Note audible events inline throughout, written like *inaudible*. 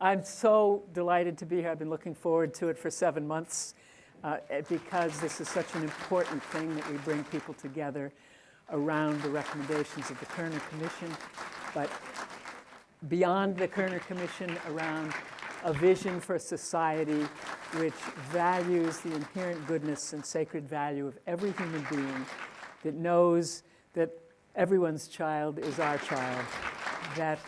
I'm so delighted to be here. I've been looking forward to it for seven months uh, because this is such an important thing that we bring people together around the recommendations of the Kerner Commission, but beyond the Kerner Commission around a vision for a society which values the inherent goodness and sacred value of every human being, that knows that everyone's child is our child, that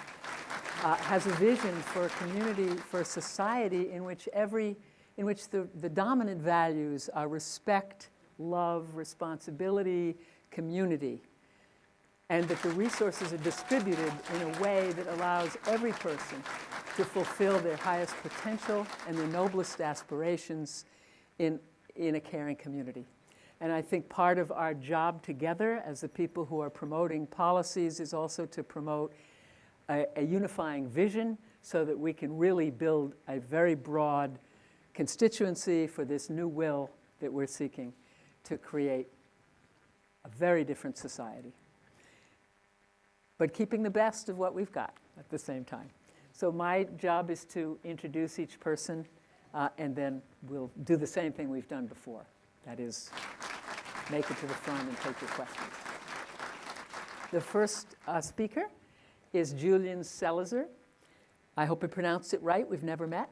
uh, has a vision for a community, for a society in which every, in which the, the dominant values are respect, love, responsibility, community, and that the resources are distributed in a way that allows every person to fulfill their highest potential and their noblest aspirations in, in a caring community. And I think part of our job together as the people who are promoting policies is also to promote a, a unifying vision so that we can really build a very broad constituency for this new will that we're seeking to create a very different society. But keeping the best of what we've got at the same time. So my job is to introduce each person, uh, and then we'll do the same thing we've done before. That is, make it to the front and take your questions. The first uh, speaker is Julian Zelizer. I hope I pronounced it right. We've never met.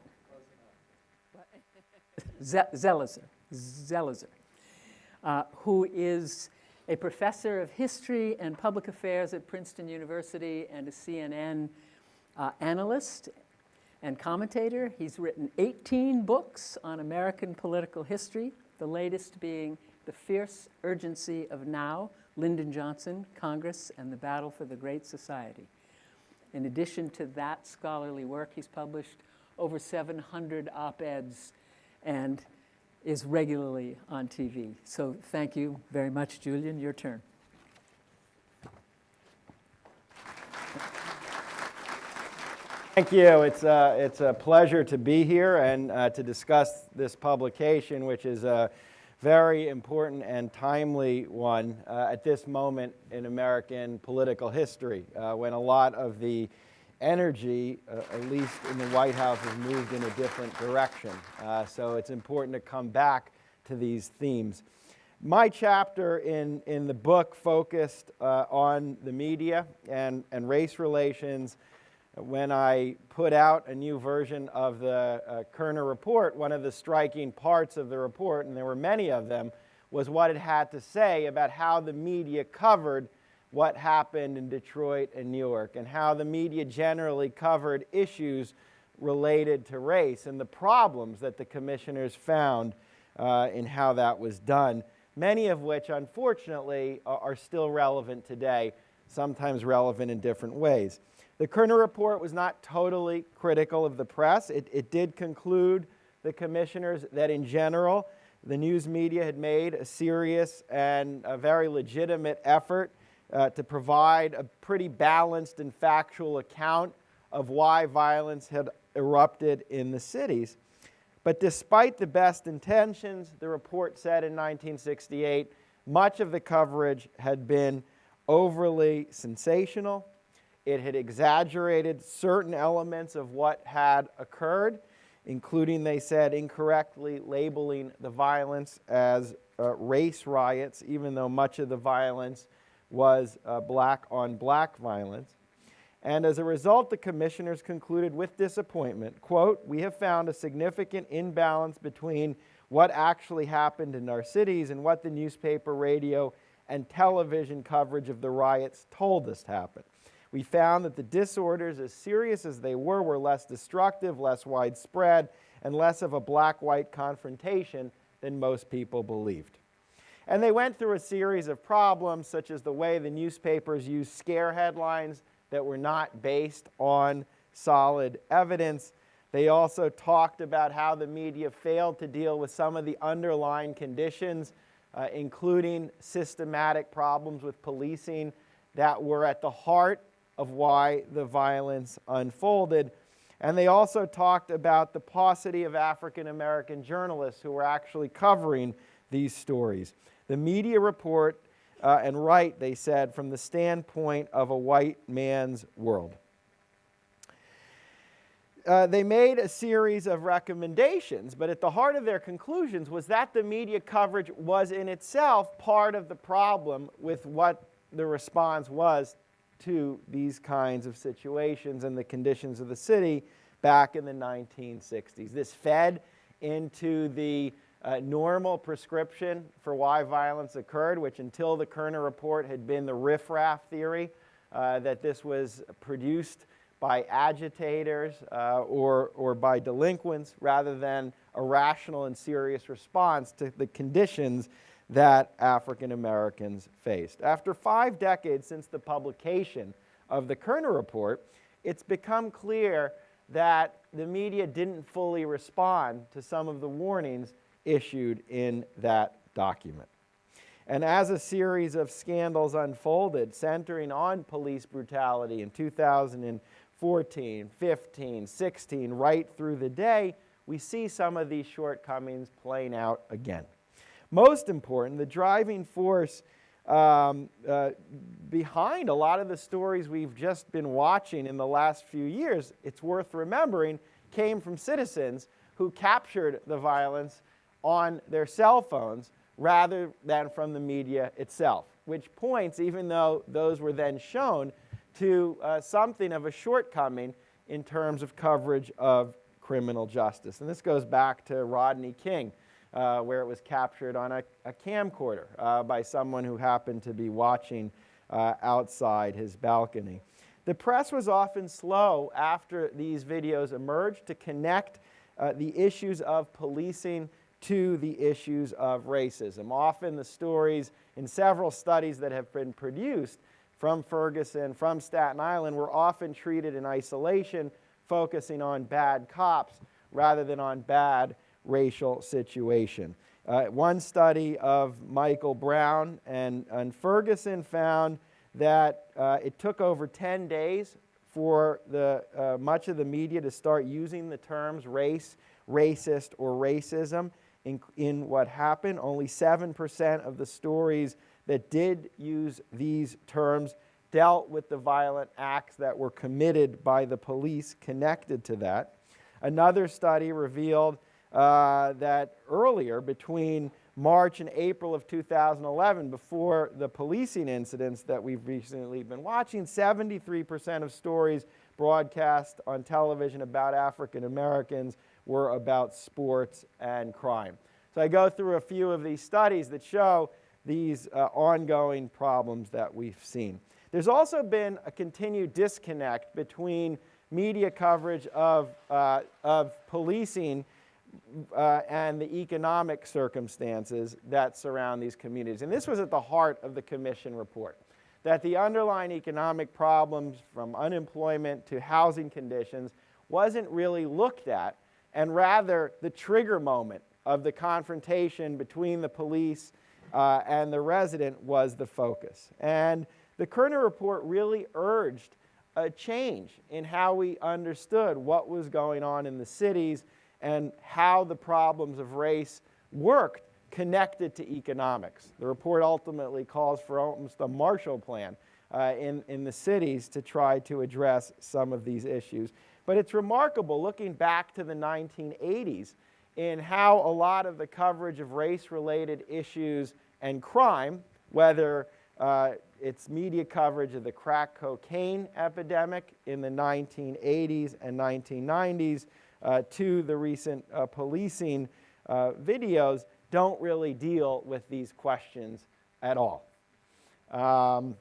*laughs* Zelizer, Zelizer, uh, who is a professor of history and public affairs at Princeton University and a CNN uh, analyst and commentator. He's written 18 books on American political history, the latest being The Fierce Urgency of Now, Lyndon Johnson, Congress, and the Battle for the Great Society. In addition to that scholarly work, he's published over 700 op-eds and is regularly on TV. So thank you very much, Julian. Your turn. Thank you. It's a, uh, it's a pleasure to be here and uh, to discuss this publication, which is a very important and timely one uh, at this moment in American political history, uh, when a lot of the energy, uh, at least in the White House, has moved in a different direction. Uh, so it's important to come back to these themes. My chapter in, in the book focused on the media and, and race relations when I put out a new version of the uh, Kerner report, one of the striking parts of the report, and there were many of them, was what it had to say about how the media covered what happened in Detroit and Newark, and how the media generally covered issues related to race and the problems that the commissioners found uh, in how that was done, many of which, unfortunately, are still relevant today, sometimes relevant in different ways. The Kerner report was not totally critical of the press. It, it did conclude the commissioners that in general, the news media had made a serious and a very legitimate effort uh, to provide a pretty balanced and factual account of why violence had erupted in the cities. But despite the best intentions, the report said in 1968, much of the coverage had been overly sensational it had exaggerated certain elements of what had occurred, including, they said, incorrectly labeling the violence as uh, race riots, even though much of the violence was uh, black on black violence. And as a result, the commissioners concluded with disappointment, quote, we have found a significant imbalance between what actually happened in our cities and what the newspaper, radio, and television coverage of the riots told us happened. We found that the disorders, as serious as they were, were less destructive, less widespread, and less of a black-white confrontation than most people believed. And they went through a series of problems, such as the way the newspapers used scare headlines that were not based on solid evidence. They also talked about how the media failed to deal with some of the underlying conditions, uh, including systematic problems with policing that were at the heart of why the violence unfolded. And they also talked about the paucity of African American journalists who were actually covering these stories. The media report uh, and right, they said, from the standpoint of a white man's world. uh, they made a series of recommendations, but at the heart of their conclusions was that the media coverage was in itself part of the problem with what the response was to these kinds of situations and the conditions of the city back in the 1960s. This fed into the uh, normal prescription for why violence occurred, which until the Kerner report had been the riffraff theory, uh, that this was produced by agitators uh, or, or by delinquents rather than a rational and serious response to the conditions that African Americans faced. After five decades since the publication of the Kerner Report, it's become clear that the media didn't fully respond to some of the warnings issued in that document. And as a series of scandals unfolded, centering on police brutality in 2014, 15, 16, right through the day, we see some of these shortcomings playing out again. Most important, the driving force um, uh, behind a lot of the stories we've just been watching in the last few years, it's worth remembering, came from citizens who captured the violence on their cell phones rather than from the media itself, which points, even though those were then shown, to uh, something of a shortcoming in terms of coverage of criminal justice. And this goes back to Rodney King, uh, where it was captured on a, a camcorder uh, by someone who happened to be watching uh, outside his balcony. The press was often slow after these videos emerged to connect uh, the issues of policing to the issues of racism. Often the stories in several studies that have been produced from Ferguson, from Staten Island, were often treated in isolation, focusing on bad cops rather than on bad racial situation. Uh, one study of Michael Brown and, and Ferguson found that uh, it took over 10 days for the, uh, much of the media to start using the terms race, racist, or racism in, in what happened. Only 7% of the stories that did use these terms dealt with the violent acts that were committed by the police connected to that. Another study revealed uh, that earlier, between March and April of 2011, before the policing incidents that we've recently been watching, 73% of stories broadcast on television about African Americans were about sports and crime. So I go through a few of these studies that show these uh, ongoing problems that we've seen. There's also been a continued disconnect between media coverage of, uh, of policing uh, and the economic circumstances that surround these communities. And this was at the heart of the commission report, that the underlying economic problems from unemployment to housing conditions wasn't really looked at and rather the trigger moment of the confrontation between the police uh, and the resident was the focus. And the Kerner report really urged a change in how we understood what was going on in the cities and how the problems of race worked connected to economics. The report ultimately calls for almost a Marshall Plan uh, in, in the cities to try to address some of these issues. But it's remarkable looking back to the 1980s in how a lot of the coverage of race-related issues and crime, whether uh, it's media coverage of the crack cocaine epidemic in the 1980s and 1990s uh, to the recent uh, policing uh, videos, don't really deal with these questions at all. Um,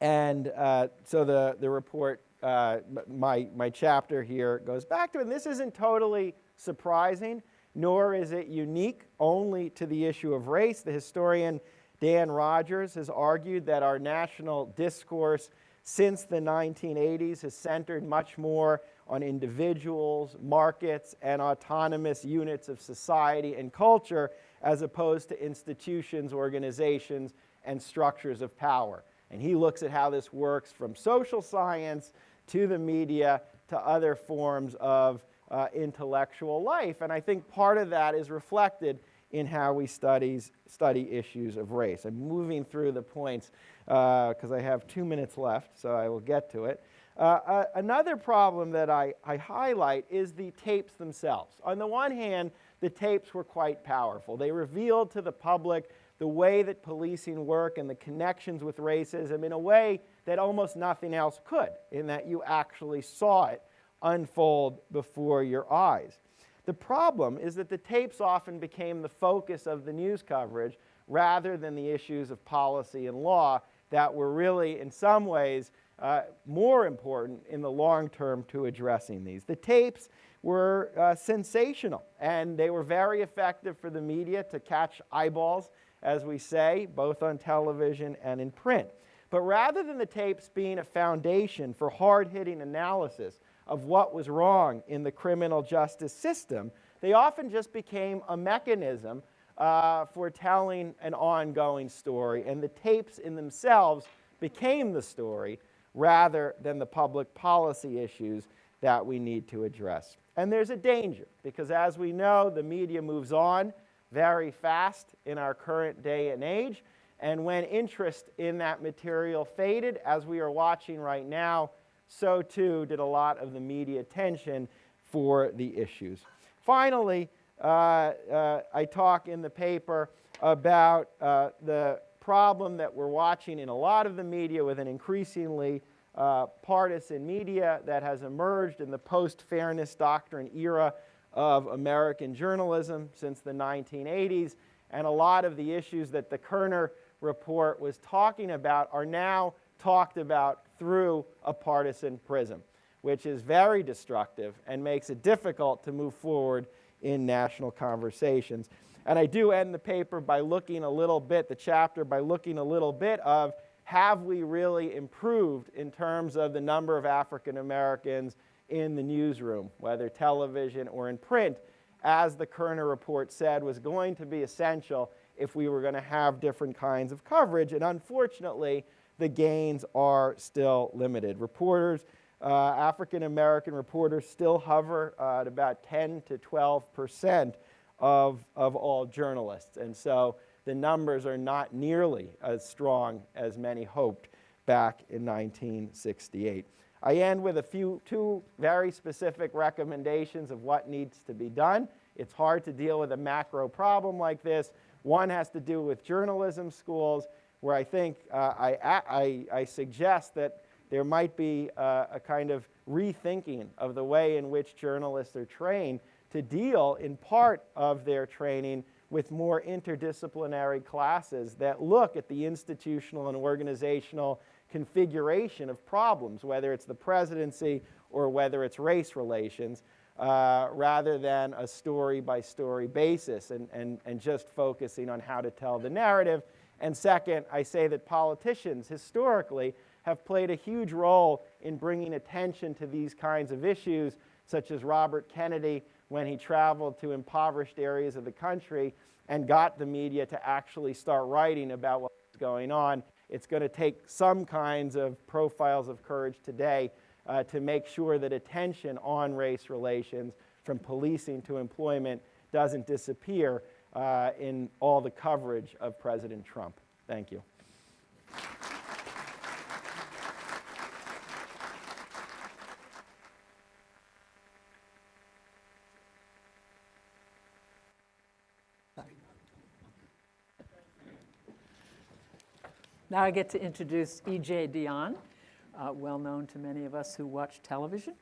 and uh, so the, the report uh, my, my chapter here goes back to, and this isn't totally surprising, nor is it unique only to the issue of race. The historian Dan Rodgers has argued that our national discourse since the 1980s has centered much more on individuals, markets, and autonomous units of society and culture as opposed to institutions, organizations, and structures of power. And he looks at how this works from social science to the media, to other forms of uh, intellectual life. And I think part of that is reflected in how we studies, study issues of race. I'm moving through the points because uh, I have two minutes left, so I will get to it. Uh, uh, another problem that I, I highlight is the tapes themselves. On the one hand, the tapes were quite powerful. They revealed to the public the way that policing work and the connections with racism in a way that almost nothing else could, in that you actually saw it unfold before your eyes. The problem is that the tapes often became the focus of the news coverage rather than the issues of policy and law that were really, in some ways, uh, more important in the long term to addressing these. The tapes were uh, sensational and they were very effective for the media to catch eyeballs, as we say, both on television and in print. But rather than the tapes being a foundation for hard hitting analysis of what was wrong in the criminal justice system, they often just became a mechanism uh, for telling an ongoing story, and the tapes in themselves became the story rather than the public policy issues that we need to address. And there's a danger, because as we know, the media moves on very fast in our current day and age, and when interest in that material faded, as we are watching right now, so too did a lot of the media attention for the issues. Finally, uh, uh, I talk in the paper about uh, the problem that we're watching in a lot of the media with an increasingly uh, partisan media that has emerged in the post-fairness doctrine era of American journalism since the 1980s. And a lot of the issues that the Kerner report was talking about are now talked about through a partisan prism, which is very destructive and makes it difficult to move forward in national conversations. And I do end the paper by looking a little bit, the chapter, by looking a little bit of have we really improved in terms of the number of African Americans in the newsroom, whether television or in print, as the Kerner report said was going to be essential if we were going to have different kinds of coverage. And unfortunately, the gains are still limited. Reporters, uh, African American reporters still hover uh, at about 10 to 12 percent of, of all journalists. And so the numbers are not nearly as strong as many hoped back in 1968. I end with a few, two very specific recommendations of what needs to be done. It's hard to deal with a macro problem like this. One has to do with journalism schools, where I think uh, I, I, I, suggest that there might be uh, a kind of rethinking of the way in which journalists are trained to deal in part of their training with more interdisciplinary classes that look at the institutional and organizational configuration of problems, whether it's the presidency or whether it's race relations, uh, rather than a story-by-story basis and, and, and just focusing on how to tell the narrative. And second, I say that politicians historically have played a huge role in bringing attention to these kinds of issues, such as Robert Kennedy when he traveled to impoverished areas of the country and got the media to actually start writing about what was going on. It's going to take some kinds of profiles of courage today uh, to make sure that attention on race relations, from policing to employment, doesn't disappear uh, in all the coverage of President Trump. Thank you. Now I get to introduce E.J. Dionne, uh, well known to many of us who watch television.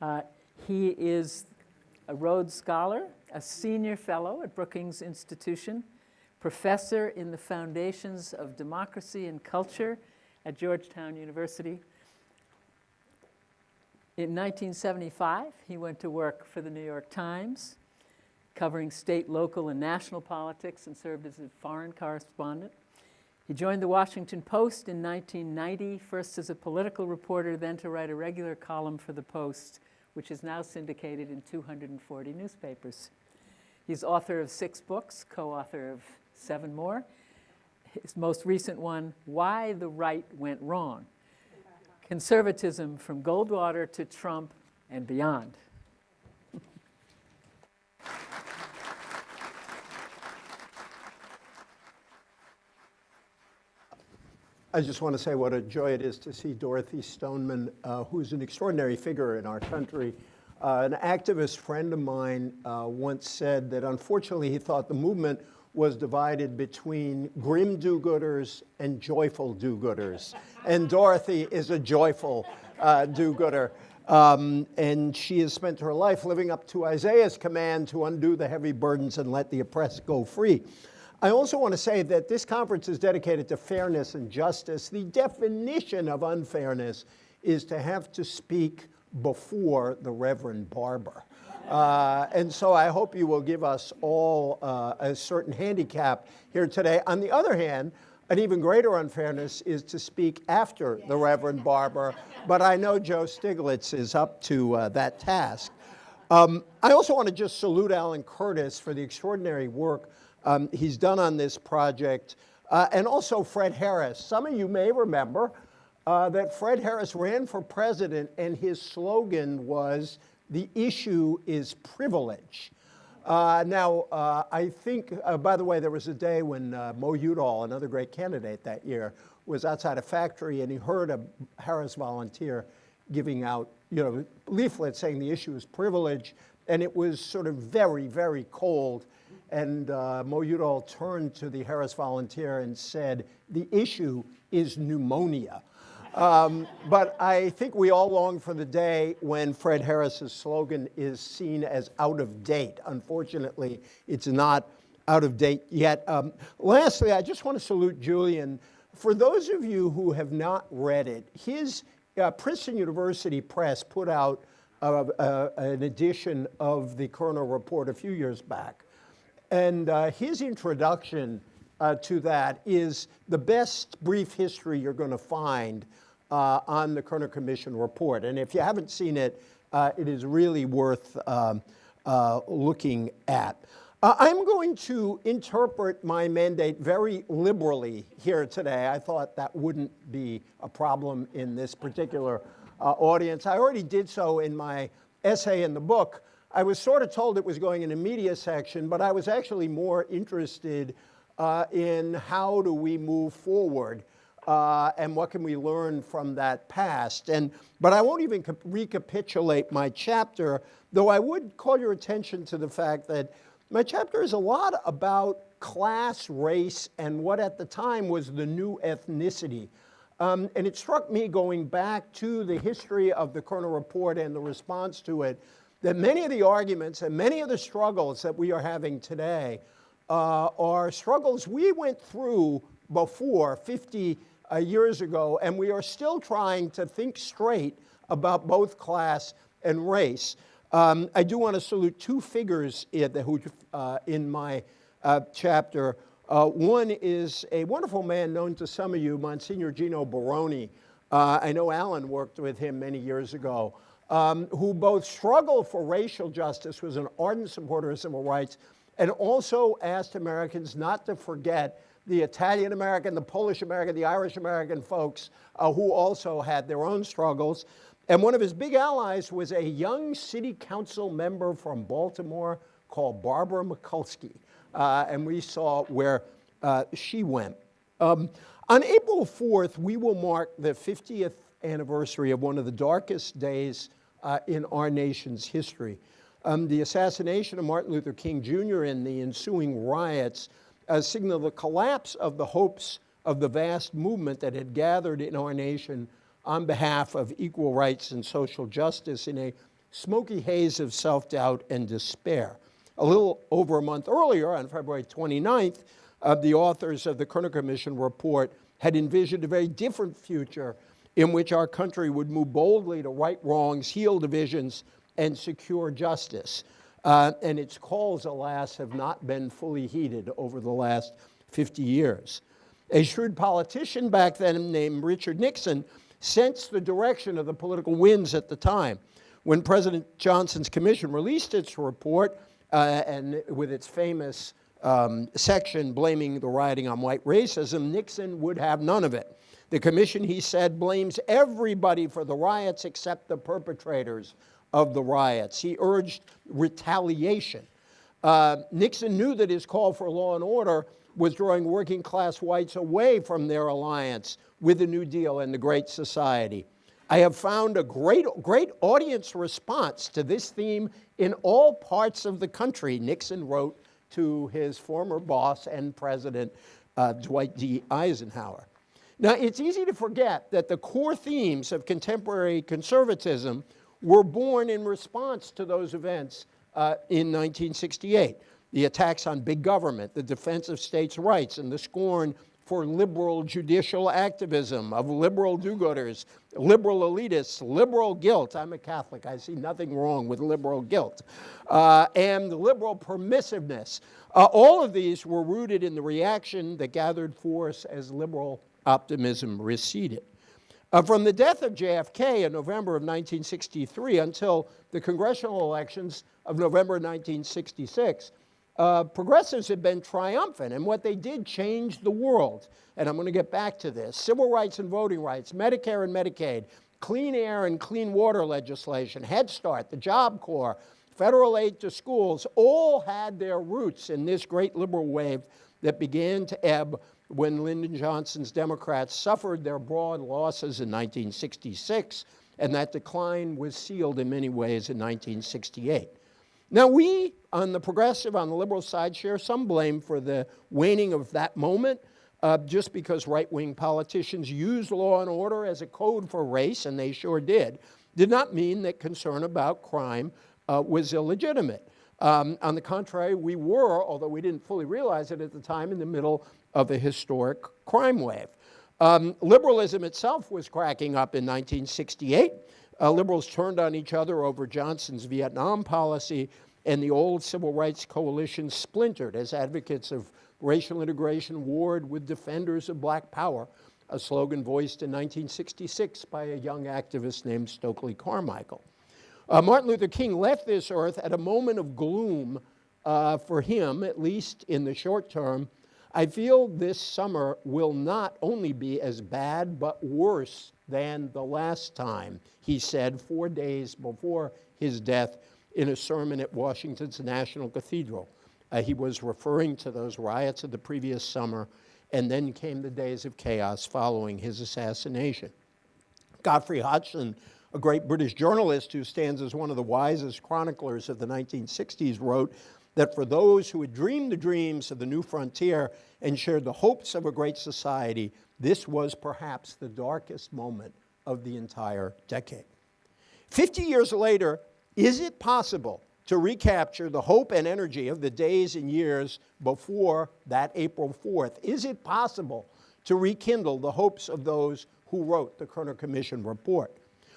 Uh, he is a Rhodes Scholar, a senior fellow at Brookings Institution, professor in the Foundations of Democracy and Culture at Georgetown University. In 1975, he went to work for the New York Times, covering state, local, and national politics and served as a foreign correspondent. He joined the Washington Post in 1990, first as a political reporter, then to write a regular column for the Post, which is now syndicated in 240 newspapers. He's author of six books, co-author of seven more. His most recent one, Why the Right Went Wrong, Conservatism from Goldwater to Trump and Beyond. I just want to say what a joy it is to see Dorothy Stoneman, uh, who's an extraordinary figure in our country. Uh, an activist friend of mine uh, once said that unfortunately he thought the movement was divided between grim do-gooders and joyful do-gooders. and Dorothy is a joyful uh, do-gooder. Um, and she has spent her life living up to Isaiah's command to undo the heavy burdens and let the oppressed go free. I also want to say that this conference is dedicated to fairness and justice. The definition of unfairness is to have to speak before the Reverend Barber. Uh, and so I hope you will give us all uh, a certain handicap here today. On the other hand, an even greater unfairness is to speak after the Reverend Barber, but I know Joe Stiglitz is up to uh, that task. Um, I also want to just salute Alan Curtis for the extraordinary work um, he's done on this project, uh, and also Fred Harris. Some of you may remember uh, that Fred Harris ran for president, and his slogan was, the issue is privilege. Uh, now, uh, I think, uh, by the way, there was a day when uh, Mo Udall, another great candidate that year, was outside a factory and he heard a Harris volunteer giving out, you know, leaflets saying the issue is privilege, and it was sort of very, very cold. And uh, Mo Udall turned to the Harris volunteer and said, the issue is pneumonia. Um, but I think we all long for the day when Fred Harris's slogan is seen as out of date. Unfortunately, it's not out of date yet. Um, lastly, I just want to salute Julian. For those of you who have not read it, his uh, Princeton University Press put out uh, uh, an edition of the Kerner Report a few years back. And uh, his introduction uh, to that is the best brief history you're going to find uh, on the Kerner Commission report. And if you haven't seen it, uh, it is really worth um, uh, looking at. Uh, I'm going to interpret my mandate very liberally here today. I thought that wouldn't be a problem in this particular audience. I already did so in my essay in the book. I was sort of told it was going in a media section, but I was actually more interested uh, in how do we move forward uh, and what can we learn from that past. And, but I won't even recapitulate my chapter, though I would call your attention to the fact that my chapter is a lot about class, race, and what at the time was the new ethnicity. Um, and it struck me going back to the history of the Kerner Report and the response to it, that many of the arguments and many of the struggles that we are having today uh, are struggles we went through before 50 uh, years ago, and we are still trying to think straight about both class and race. Um, I do want to salute two figures the, uh, in my uh, chapter. Uh, one is a wonderful man known to some of you, Monsignor Gino Baroni. Uh, I know Alan worked with him many years ago, um, who both struggled for racial justice, was an ardent supporter of civil rights, and also asked Americans not to forget the Italian American, the Polish American, the Irish American folks uh, who also had their own struggles. And one of his big allies was a young city council member from Baltimore called Barbara Mikulski. Uh, and we saw where uh, she went. Um, on April 4th, we will mark the 50th anniversary of one of the darkest days uh, in our nation's history. Um, the assassination of Martin Luther King Jr. and the ensuing riots uh, signal the collapse of the hopes of the vast movement that had gathered in our nation on behalf of equal rights and social justice in a smoky haze of self-doubt and despair. A little over a month earlier, on February 29th, uh, the authors of the Kerner Commission report had envisioned a very different future in which our country would move boldly to right wrongs, heal divisions, and secure justice. Uh, and its calls, alas, have not been fully heeded over the last 50 years. A shrewd politician back then named Richard Nixon sensed the direction of the political winds at the time. When President Johnson's commission released its report, uh, and with its famous um, section blaming the rioting on white racism, Nixon would have none of it. The commission, he said, blames everybody for the riots except the perpetrators of the riots. He urged retaliation. Uh, Nixon knew that his call for law and order was drawing working class whites away from their alliance with the New Deal and the Great Society. I have found a great, great audience response to this theme in all parts of the country, Nixon wrote to his former boss and president, uh, Dwight D. Eisenhower. Now, it's easy to forget that the core themes of contemporary conservatism were born in response to those events uh, in 1968. The attacks on big government, the defense of states' rights, and the scorn for liberal judicial activism of liberal do-gooders, liberal elitists, liberal guilt. I'm a Catholic. I see nothing wrong with liberal guilt. Uh, and liberal permissiveness. Uh, all of these were rooted in the reaction that gathered force as liberal optimism receded. Uh, from the death of JFK in November of 1963 until the congressional elections of November 1966, uh, progressives had been triumphant, and what they did changed the world. And I'm going to get back to this. Civil rights and voting rights, Medicare and Medicaid, clean air and clean water legislation, Head Start, the Job Corps, federal aid to schools, all had their roots in this great liberal wave that began to ebb when Lyndon Johnson's Democrats suffered their broad losses in 1966, and that decline was sealed in many ways in 1968. Now, we on the progressive, on the liberal side, share some blame for the waning of that moment, uh, just because right wing politicians used law and order as a code for race, and they sure did, did not mean that concern about crime uh, was illegitimate. Um, on the contrary, we were, although we didn't fully realize it at the time, in the middle of a historic crime wave. Um, liberalism itself was cracking up in 1968. Uh, liberals turned on each other over Johnson's Vietnam policy, and the old civil rights coalition splintered as advocates of racial integration warred with defenders of black power, a slogan voiced in 1966 by a young activist named Stokely Carmichael. Uh, Martin Luther King left this earth at a moment of gloom uh, for him, at least in the short term. I feel this summer will not only be as bad, but worse than the last time, he said four days before his death in a sermon at Washington's National Cathedral. Uh, he was referring to those riots of the previous summer, and then came the days of chaos following his assassination. Godfrey Hodgson a great British journalist who stands as one of the wisest chroniclers of the 1960s, wrote that for those who had dreamed the dreams of the new frontier and shared the hopes of a great society, this was perhaps the darkest moment of the entire decade. 50 years later, is it possible to recapture the hope and energy of the days and years before that April 4th? Is it possible to rekindle the hopes of those who wrote the Kerner Commission report?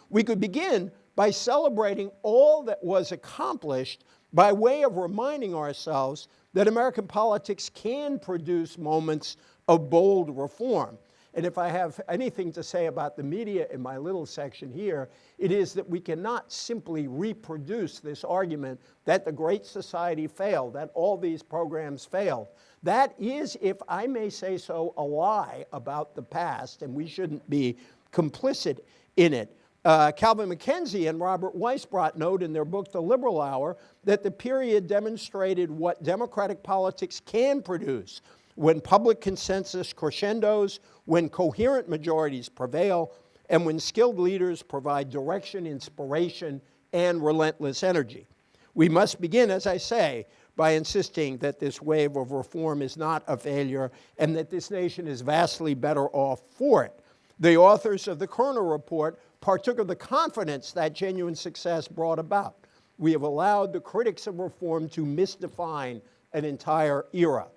We could begin by celebrating all that was accomplished by way of reminding ourselves that American politics can produce moments of bold reform. And if I have anything to say about the media in my little section here, it is that we cannot simply reproduce this argument that the Great Society failed, that all these programs failed. That is, if I may say so, a lie about the past, and we shouldn't be complicit in it. Uh, Calvin Mackenzie and Robert Weisbrot note in their book, The Liberal Hour, that the period demonstrated what democratic politics can produce when public consensus crescendos, when coherent majorities prevail, and when skilled leaders provide direction, inspiration, and relentless energy. We must begin, as I say, by insisting that this wave of reform is not a failure and that this nation is vastly better off for it. The authors of the Kerner Report partook of the confidence that genuine success brought about. We have allowed the critics of reform to misdefine an entire era.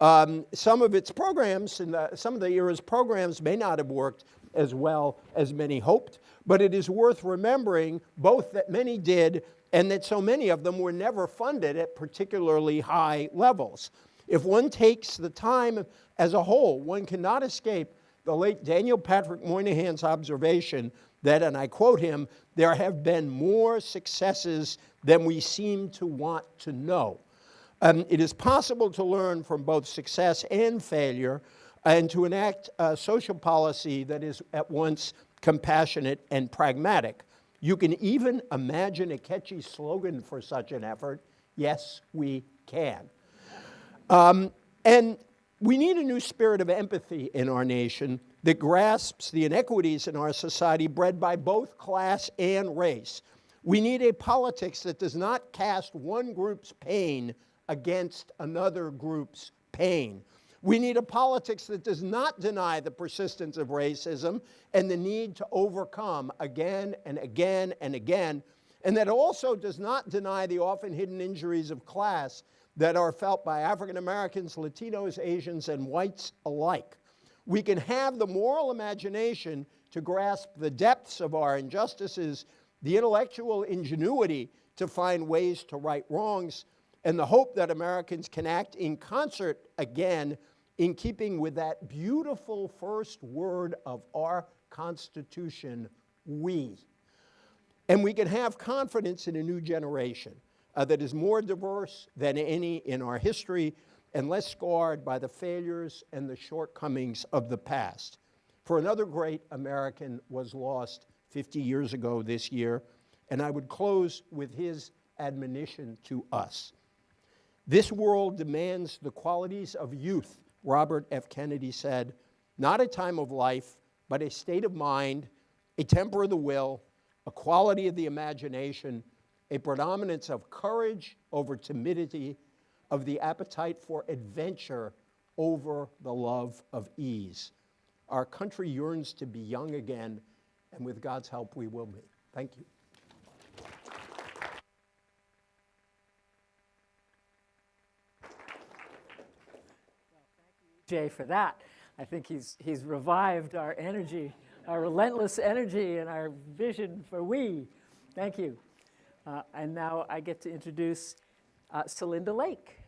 Um, some of its programs, and some of the era's programs may not have worked as well as many hoped, but it is worth remembering both that many did and that so many of them were never funded at particularly high levels. If one takes the time as a whole, one cannot escape the late Daniel Patrick Moynihan's observation that, and I quote him, there have been more successes than we seem to want to know. Um, it is possible to learn from both success and failure and to enact a social policy that is at once compassionate and pragmatic. You can even imagine a catchy slogan for such an effort, yes, we can. Um, and We need a new spirit of empathy in our nation that grasps the inequities in our society bred by both class and race. We need a politics that does not cast one group's pain against another group's pain. We need a politics that does not deny the persistence of racism and the need to overcome again and again and again, and that also does not deny the often hidden injuries of class that are felt by African Americans, Latinos, Asians, and whites alike. We can have the moral imagination to grasp the depths of our injustices, the intellectual ingenuity to find ways to right wrongs, and the hope that Americans can act in concert again in keeping with that beautiful first word of our Constitution, we. And we can have confidence in a new generation uh, that is more diverse than any in our history and less scarred by the failures and the shortcomings of the past. For another great American was lost 50 years ago this year, and I would close with his admonition to us. This world demands the qualities of youth, Robert F. Kennedy said, not a time of life, but a state of mind, a temper of the will, a quality of the imagination, a predominance of courage over timidity, of the appetite for adventure over the love of ease. Our country yearns to be young again, and with God's help, we will be. Thank you. Jay for that. I think he's, he's revived our energy, our relentless energy and our vision for we. Thank you. Uh, and now I get to introduce uh, Celinda Lake,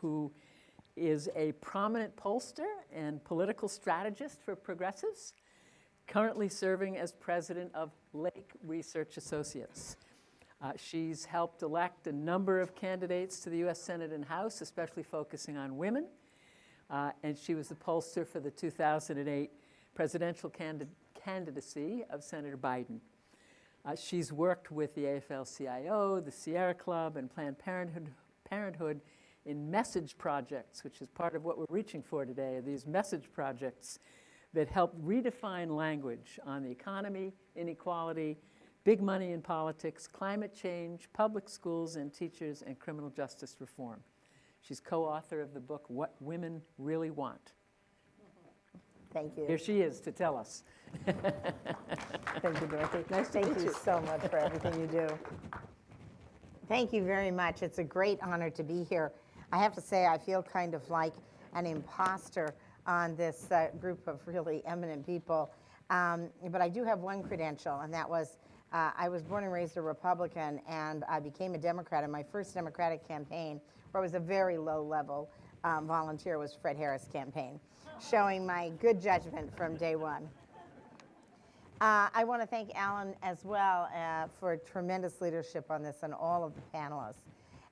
who is a prominent pollster and political strategist for progressives, currently serving as president of Lake Research Associates. Uh, she's helped elect a number of candidates to the US Senate and House, especially focusing on women. Uh, and she was the pollster for the 2008 presidential candid candidacy of Senator Biden. Uh, she's worked with the AFL-CIO, the Sierra Club, and Planned Parenthood, Parenthood in message projects, which is part of what we're reaching for today, are these message projects that help redefine language on the economy, inequality, big money in politics, climate change, public schools and teachers, and criminal justice reform. She's co-author of the book, What Women Really Want. Thank you. Here she is to tell us. *laughs* Thank you, Dorothy. Nice to Thank you you. so much for everything you do. Thank you very much. It's a great honor to be here. I have to say, I feel kind of like an imposter on this uh, group of really eminent people. Um, but I do have one credential, and that was uh, I was born and raised a Republican, and I became a Democrat in my first Democratic campaign, where I was a very low level um, volunteer, was Fred Harris' campaign, showing my good judgment from day one. Uh, I want to thank Alan as well uh, for tremendous leadership on this and all of the panelists.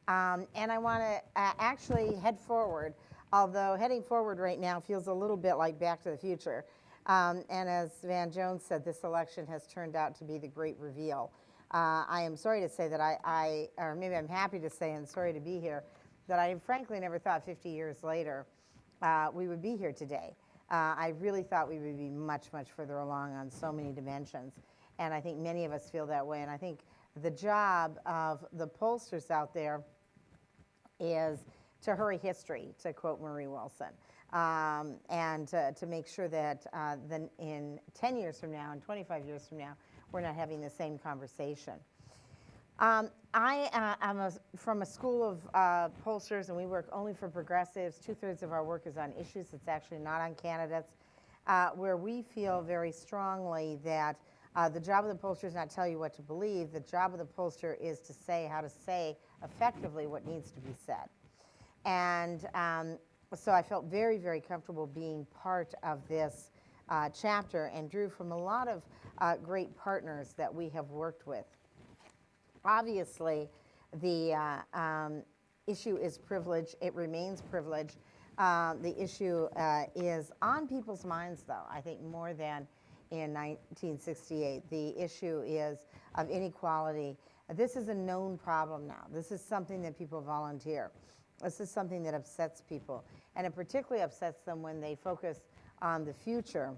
Um, and I want to uh, actually head forward, although heading forward right now feels a little bit like Back to the Future. Um, and as Van Jones said, this election has turned out to be the great reveal. Uh, I am sorry to say that I, I, or maybe I'm happy to say and sorry to be here, that I frankly never thought 50 years later uh, we would be here today. Uh, I really thought we would be much, much further along on so many dimensions. And I think many of us feel that way. And I think the job of the pollsters out there is to hurry history, to quote Marie Wilson, um, and to, to make sure that uh, then in 10 years from now and 25 years from now, we're not having the same conversation. Um, I uh, am a, from a school of uh, pollsters, and we work only for progressives. Two thirds of our work is on issues It's actually not on candidates, uh, where we feel very strongly that uh, the job of the pollster is not tell you what to believe. The job of the pollster is to say how to say effectively what needs to be said. And um, so I felt very, very comfortable being part of this uh, chapter and drew from a lot of uh, great partners that we have worked with. Obviously, the uh, um, issue is privilege. It remains privilege. Uh, the issue uh, is on people's minds, though, I think more than in 1968. The issue is of inequality. This is a known problem now. This is something that people volunteer. This is something that upsets people. And it particularly upsets them when they focus on the future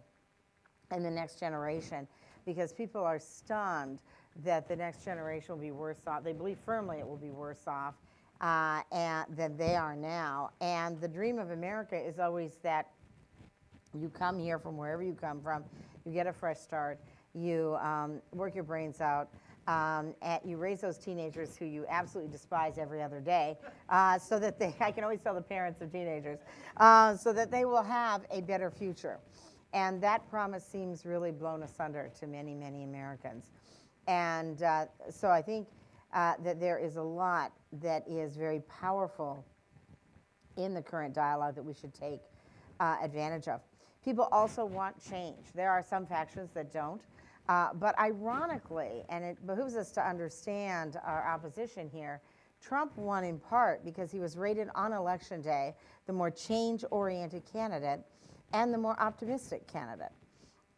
and the next generation because people are stunned that the next generation will be worse off. They believe firmly it will be worse off uh, and, than they are now. And the dream of America is always that you come here from wherever you come from, you get a fresh start, you um, work your brains out, um, you raise those teenagers who you absolutely despise every other day, uh, so that they, *laughs* I can always tell the parents of teenagers, uh, so that they will have a better future. And that promise seems really blown asunder to many, many Americans. And uh, so I think uh, that there is a lot that is very powerful in the current dialogue that we should take uh, advantage of. People also want change. There are some factions that don't. Uh, but ironically, and it behooves us to understand our opposition here, Trump won in part because he was rated on election day the more change oriented candidate and the more optimistic candidate.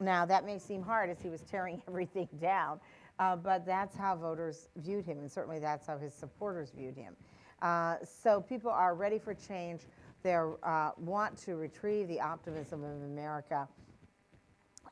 Now, that may seem hard as he was tearing *laughs* everything down, uh, but that's how voters viewed him, and certainly that's how his supporters viewed him. Uh, so people are ready for change. They uh, want to retrieve the optimism of America,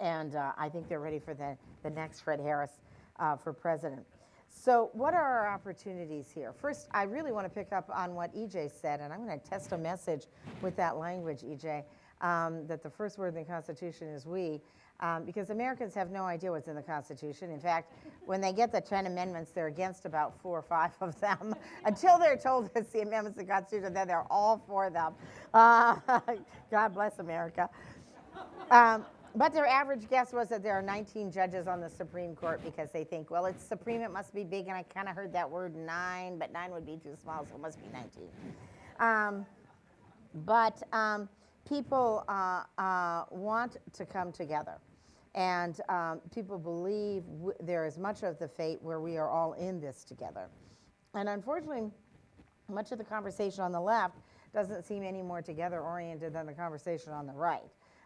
and uh, I think they're ready for the, the next Fred Harris uh, for president. So, what are our opportunities here? First, I really want to pick up on what EJ said, and I'm going to test a message with that language, EJ, um, that the first word in the Constitution is we um, because Americans have no idea what's in the Constitution. In fact, when they get the 10 amendments, they're against about four or five of them. *laughs* Until they're told it's the amendments to the Constitution, then they're all for them. Uh, *laughs* God bless America. Um, but their average guess was that there are 19 judges on the Supreme Court because they think, well, it's Supreme, it must be big, and I kind of heard that word nine, but nine would be too small, so it must be 19. Um, but um, people uh, uh, want to come together. And um, people believe there is much of the fate where we are all in this together. And unfortunately, much of the conversation on the left doesn't seem any more together oriented than the conversation on the right.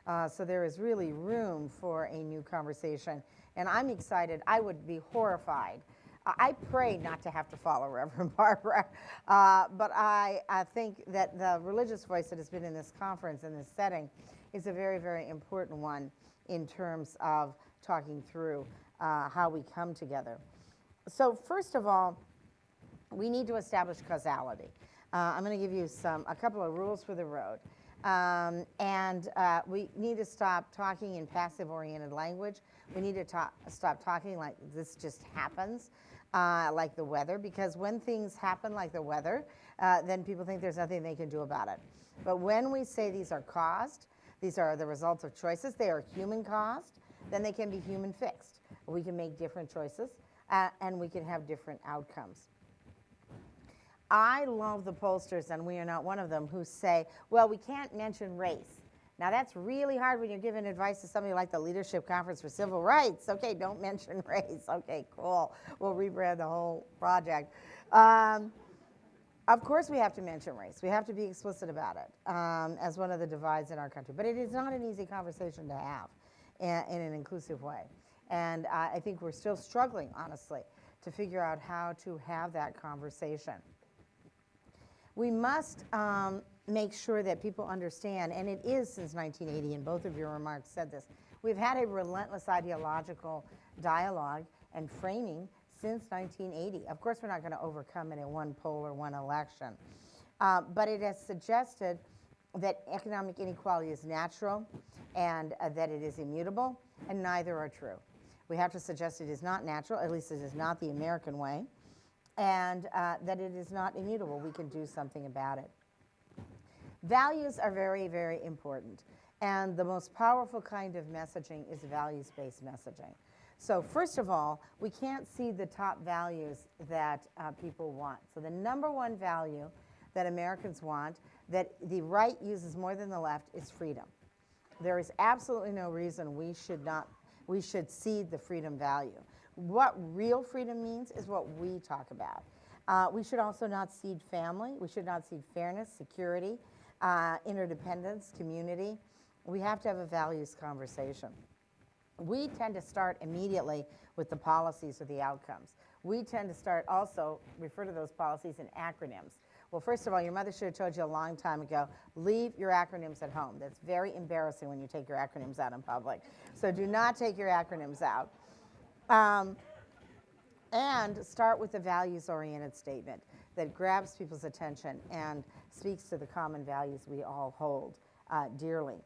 Uh, so there is really room for a new conversation. And I'm excited. I would be horrified. I pray not to have to follow *laughs* Reverend Barber, uh, but I, I think that the religious voice that has been in this conference, in this setting, is a very, very important one in terms of talking through uh, how we come together. So first of all, we need to establish causality. Uh, I'm going to give you some a couple of rules for the road. Um, and uh, we need to stop talking in passive-oriented language. We need to stop talking like this just happens, uh, like the weather, because when things happen like the weather, uh, then people think there's nothing they can do about it. But when we say these are caused, these are the results of choices. They are human caused. Then they can be human fixed. We can make different choices uh, and we can have different outcomes. I love the pollsters, and we are not one of them, who say, well, we can't mention race. Now, that's really hard when you're giving advice to somebody like the Leadership Conference for Civil Rights. Okay, don't mention *laughs* race. Okay, cool. We'll rebrand the whole project. Um, of course, we have to mention race. We have to be explicit about it um, as one of the divides in our country. But it is not an easy conversation to have in, in an inclusive way. And uh, I think we're still struggling, honestly, to figure out how to have that conversation. We must um, make sure that people understand, and it is since 1980, and both of your remarks said this, we've had a relentless ideological dialogue and framing since 1980. Of course, we're not going to overcome it in one poll or one election. Uh, but it has suggested that economic inequality is natural and uh, that it is immutable, and neither are true. We have to suggest it is not natural, at least it is not the American way, and uh, that it is not immutable. We can do something about it. Values are very, very important. And the most powerful kind of messaging is values based messaging. So first of all, we can't see the top values that uh, people want. So the number one value that Americans want, that the right uses more than the left, is freedom. There is absolutely no reason we should not, we should cede the freedom value. What real freedom means is what we talk about. Uh, we should also not cede family. We should not cede fairness, security, uh, interdependence, community. We have to have a values conversation. We tend to start immediately with the policies or the outcomes. We tend to start also, refer to those policies in acronyms. Well, first of all, your mother should have told you a long time ago, leave your acronyms at home. That's very embarrassing when you take your acronyms out in public. So do not take your acronyms out. Um, and start with a values oriented statement that grabs people's attention and speaks to the common values we all hold uh, dearly.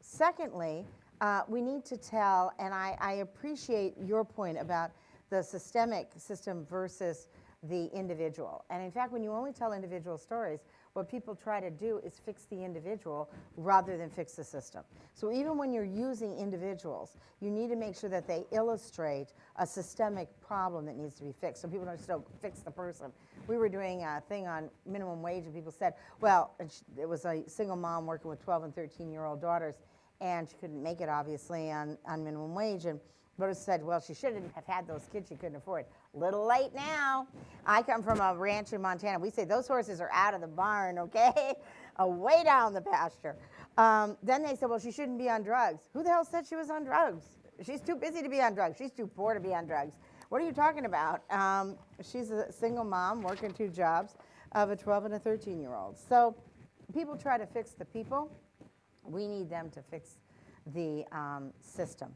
Secondly, uh, we need to tell, and I, I appreciate your point about the systemic system versus the individual. And in fact, when you only tell individual stories, what people try to do is fix the individual rather than fix the system. So even when you're using individuals, you need to make sure that they illustrate a systemic problem that needs to be fixed. So people don't just don't fix the person. We were doing a thing on minimum wage, and people said, well, it was a single mom working with 12 and 13 year old daughters, and she couldn't make it obviously on, on minimum wage. And voters said, well, she shouldn't have had those kids she couldn't afford. Little late now. I come from a ranch in Montana. We say those horses are out of the barn, okay? *laughs* Away down the pasture. Um, then they said, well, she shouldn't be on drugs. Who the hell said she was on drugs? She's too busy to be on drugs. She's too poor to be on drugs. What are you talking about? Um, she's a single mom working two jobs of a 12 and a 13 year old. So people try to fix the people. We need them to fix the um, system.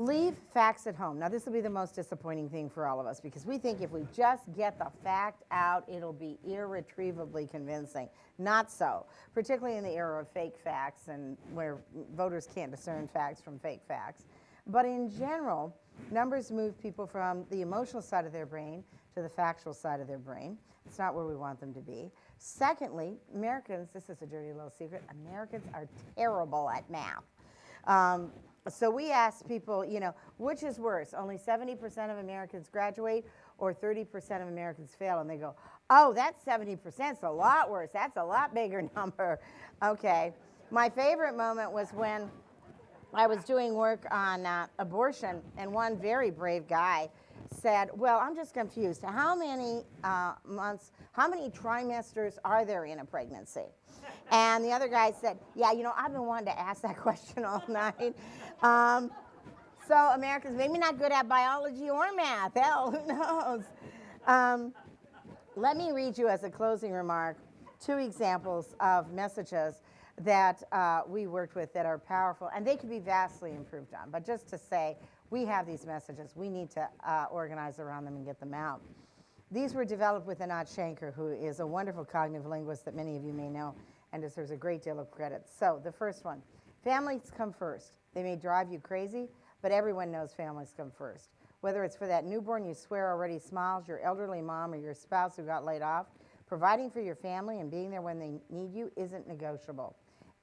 Leave facts at home. Now, this will be the most disappointing thing for all of us because we think if we just get the fact out, it'll be irretrievably convincing. Not so, particularly in the era of fake facts and where voters can't discern facts from fake facts. But in general, numbers move people from the emotional side of their brain to the factual side of their brain. It's not where we want them to be. Secondly, Americans, this is a dirty little secret, Americans are terrible at math. Um, so we asked people, you know, which is worse? Only 70% of Americans graduate or 30% of Americans fail? And they go, oh, that's 70%. It's a lot worse. That's a lot bigger *laughs* number. Okay. My favorite moment was when I was doing work on uh, abortion, and one very brave guy said, Well, I'm just confused. How many uh, months, how many trimesters are there in a pregnancy? And the other guy said, Yeah, you know, I've been wanting to ask that *laughs* question all night. Um, so, Americans, maybe not good at biology or math. Hell, who knows? Um, let me read you as a closing remark two examples of messages that uh, we worked with that are powerful, and they could be vastly improved on. But just to say, we have these messages. We need to uh, organize around them and get them out. These were developed with Anat Shenker, who is a wonderful cognitive linguist that many of you may know and deserves a great deal of credit. So, the first one families come first. They may drive you crazy, but everyone knows families come first. Whether it's for that newborn you swear already smiles, your elderly mom, or your spouse who got laid off, providing for your family and being there when they need you isn't negotiable.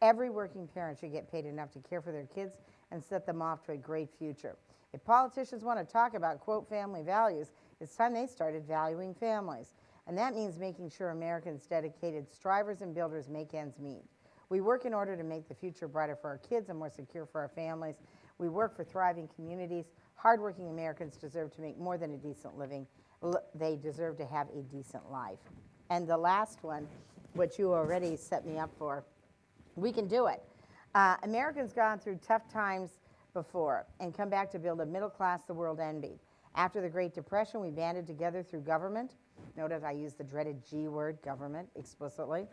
Every working parent should get paid enough to care for their kids and set them off to a great future. If politicians want to talk about, quote, family values, it's time they started valuing families. And that means making sure Americans, dedicated strivers and builders, make ends meet. We work in order to make the future brighter for our kids and more secure for our families. We work for thriving communities. Hardworking Americans deserve to make more than a decent living. They deserve to have a decent life. And the last one, which you already set me up for, we can do it. Uh, Americans gone through tough times before and come back to build a middle class the world envied. After the Great Depression, we banded together through government. Notice I use the dreaded G word, government, explicitly,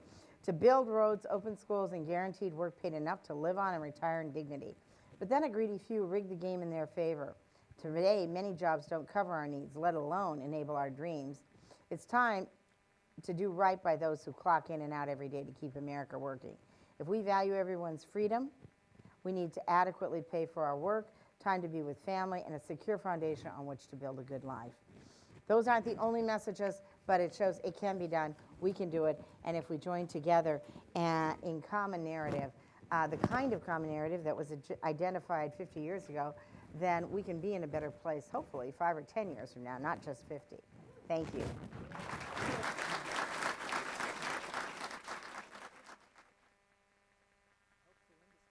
to build roads, open schools, and guaranteed work paid enough to live on and retire in dignity. But then a greedy few rigged the game in their favor. Today, many jobs don't cover our needs, let alone enable our dreams. It's time to do right by those who clock in and out every day to keep America working. If we value everyone's freedom, we need to adequately pay for our work, time to be with family, and a secure foundation on which to build a good life. Those aren't the only messages, but it shows it can be done. We can do it. And if we join together uh, in common narrative, uh, the kind of common narrative that was identified 50 years ago, then we can be in a better place, hopefully, five or 10 years from now, not just 50. Thank you.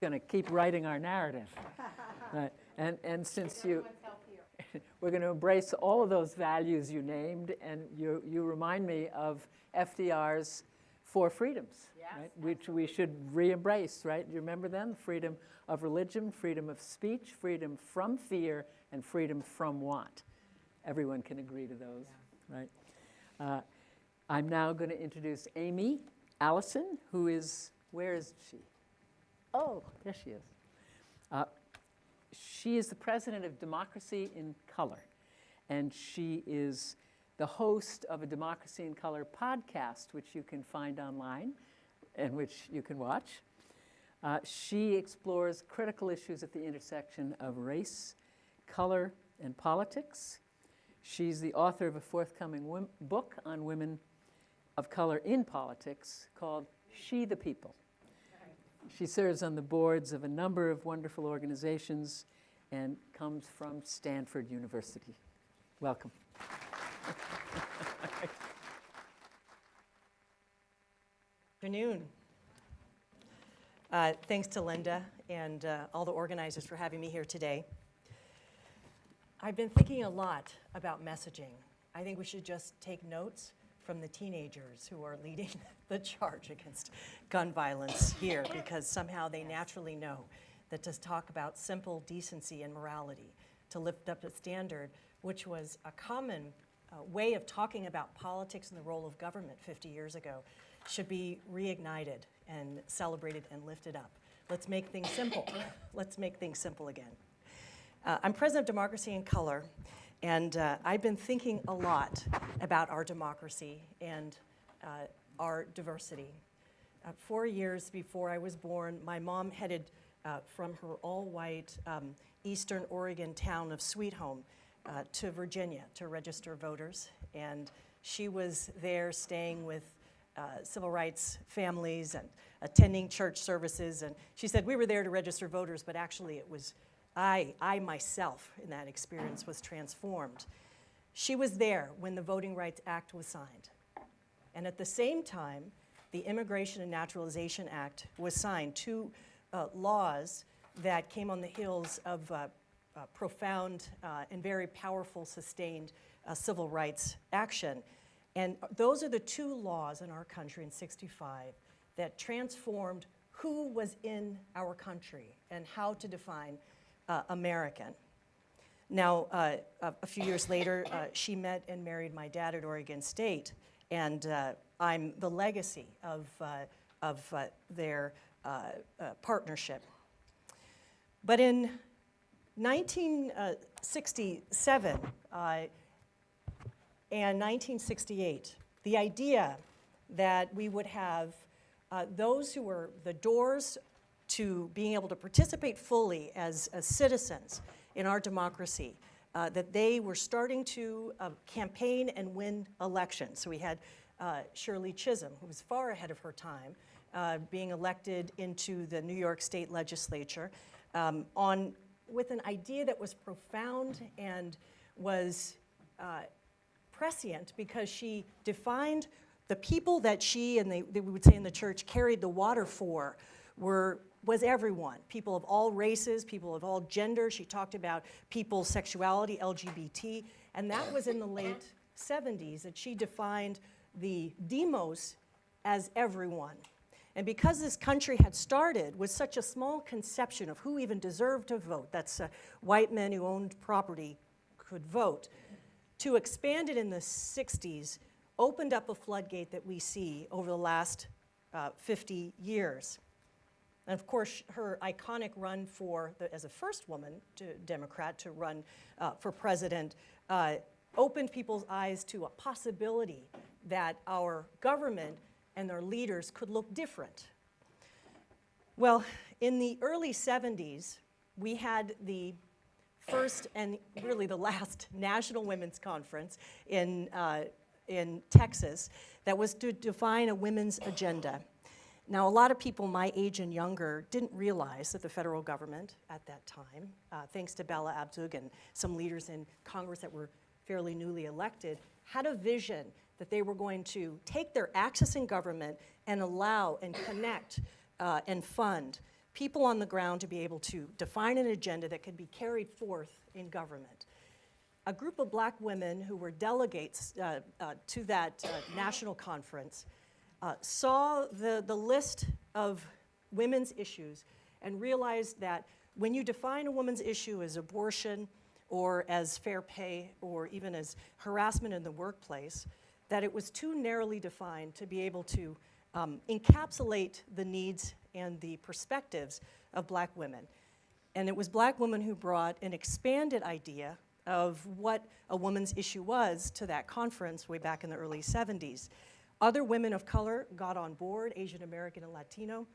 going to keep writing our narrative. *laughs* Right. And, and since you, we're going to embrace all of those values you named, and you, you remind me of FDR's four freedoms, right? which we should re-embrace, right? Do you remember them? Freedom of religion, freedom of speech, freedom from fear, and freedom from want. Everyone can agree to those, right? Uh, I'm now going to introduce Aimee Allison, who is, where is she? Oh, there she is. Uh, She is the president of Democracy in Color, and she is the host of a Democracy in Color podcast, which you can find online and which you can watch. Uh, She explores critical issues at the intersection of race, color, and politics. She's the author of a forthcoming book on women of color in politics called She the People. She serves on the boards of a number of wonderful organizations and comes from Stanford University. Welcome. Good Afternoon. Uh, Thanks to Linda and uh, all the organizers for having me here today. I've been thinking a lot about messaging. I think we should just take notes from the teenagers who are leading *laughs* the charge against gun violence here *coughs* because somehow they naturally know that to talk about simple decency and morality, to lift up a standard, which was a common uh, way of talking about politics and the role of government 50 years ago, should be reignited and celebrated and lifted up. Let's make things simple. *coughs* Let's make things simple again. Uh, I'm president of Democracy in Color, and uh, I've been thinking a lot about our democracy and uh, our diversity. Uh, four years before I was born, my mom headed uh, from her all-white um, eastern Oregon town of Sweet Home uh, to Virginia to register voters, and she was there staying with uh, civil rights families and attending church services. And she said, We were there to register voters, but actually it was I, I myself in that experience was transformed. She was there when the Voting Rights Act was signed. And at the same time, the Immigration and Naturalization Act was signed, two uh, laws that came on the heels of uh, uh, profound and very powerful, sustained uh, civil rights action. And those are the two laws in our country in 65 that transformed who was in our country and how to define uh, American. Now, uh, a, few years later, uh, she met and married my dad at Oregon State, and uh, I'm the legacy of, uh, of their partnership. But in 1967 uh, and 1968, the idea that we would have uh, those who were the doors to being able to participate fully as, as citizens in our democracy, uh, that they were starting to uh, campaign and win elections. So we had uh, Shirley Chisholm, who was far ahead of her time, uh, being elected into the New York State Legislature um, on, with an idea that was profound and was uh, prescient because she defined the people that she and they, they would say in the church carried the water for were was everyone. People of all races people of all genders she talked about people's sexuality lgbt and that was in the late 70s that she defined the demos as everyone. And because this country had started with such a small conception of who even deserved to vote that's uh, white men who owned property could vote to expand it in the 60s opened up a floodgate that we see over the last uh, 50 years. And of course, her iconic run for, the, as a first woman to Democrat to run uh, for president, uh, opened people's eyes to a possibility that our government and their leaders could look different. Well, in the early 70s, we had the first and really the last *laughs* National Women's Conference in, uh, in Texas that was to define a women's agenda. Now, a lot of people my age and younger didn't realize that the federal government at that time, uh, thanks to Bella Abzug and some leaders in Congress that were fairly newly elected, had a vision that they were going to take their access in government and allow and connect uh, and fund people on the ground to be able to define an agenda that could be carried forth in government. A group of black women who were delegates uh, uh, to that uh, national conference uh, saw the, the list of women's issues and realized that when you define a woman's issue as abortion or as fair pay or even as harassment in the workplace, that it was too narrowly defined to be able to um, encapsulate the needs and the perspectives of black women. And it was black women who brought an expanded idea of what a woman's issue was to that conference way back in the early 70s. Other women of color got on board, Asian American and Latino,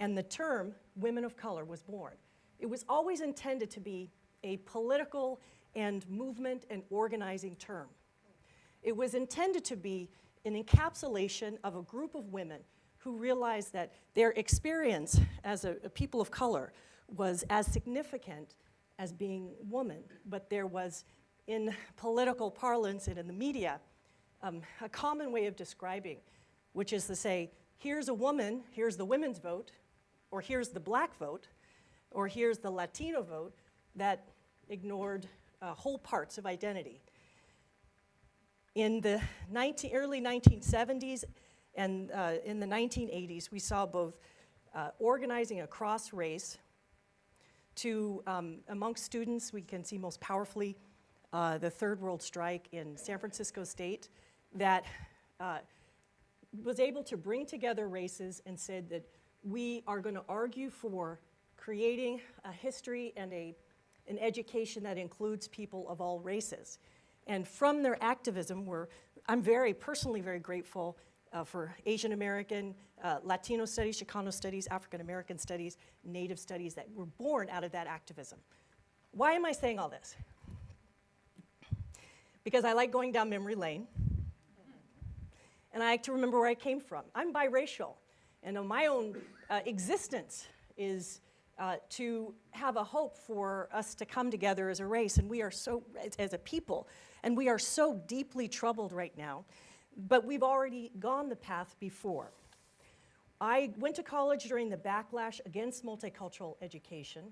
and the term women of color was born. It was always intended to be a political and movement and organizing term. It was intended to be an encapsulation of a group of women who realized that their experience as a, a people of color was as significant as being woman, but there was, in political parlance and in the media, um, a common way of describing, which is to say, here's a woman, here's the women's vote, or here's the black vote, or here's the Latino vote that ignored uh, whole parts of identity. In the 19, early 1970s and uh, in the 1980s, we saw both uh, organizing across race to, um, amongst students, we can see most powerfully uh, the Third World Strike in San Francisco State that uh, was able to bring together races and said that we are going to argue for creating a history and a, an education that includes people of all races. And from their activism, we're, I'm very, personally very grateful uh, for Asian American, uh, Latino studies, Chicano studies, African American studies, Native studies that were born out of that activism. Why am I saying all this? Because I like going down memory lane, and I like to remember where I came from. I'm biracial, and uh, my own uh, existence is uh, to have a hope for us to come together as a race, and we are so, as, a people, and we are so deeply troubled right now, but we've already gone the path before. I went to college during the backlash against multicultural education,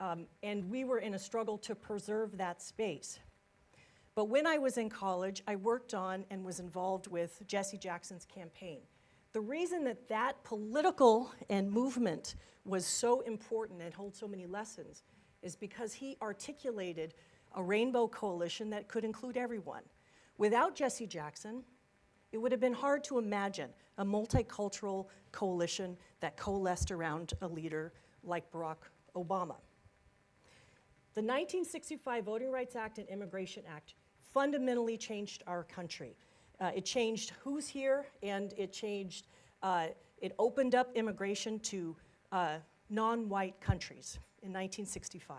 um, and we were in a struggle to preserve that space. But when I was in college, I worked on and was involved with Jesse Jackson's campaign. The reason that that political and movement was so important and holds so many lessons is because he articulated a rainbow coalition that could include everyone. Without Jesse Jackson, it would have been hard to imagine a multicultural coalition that coalesced around a leader like Barack Obama. The 1965 Voting Rights Act and Immigration Act fundamentally changed our country. Uh, it changed who's here, and it changed, uh, it opened up immigration to uh, non-white countries in 1965.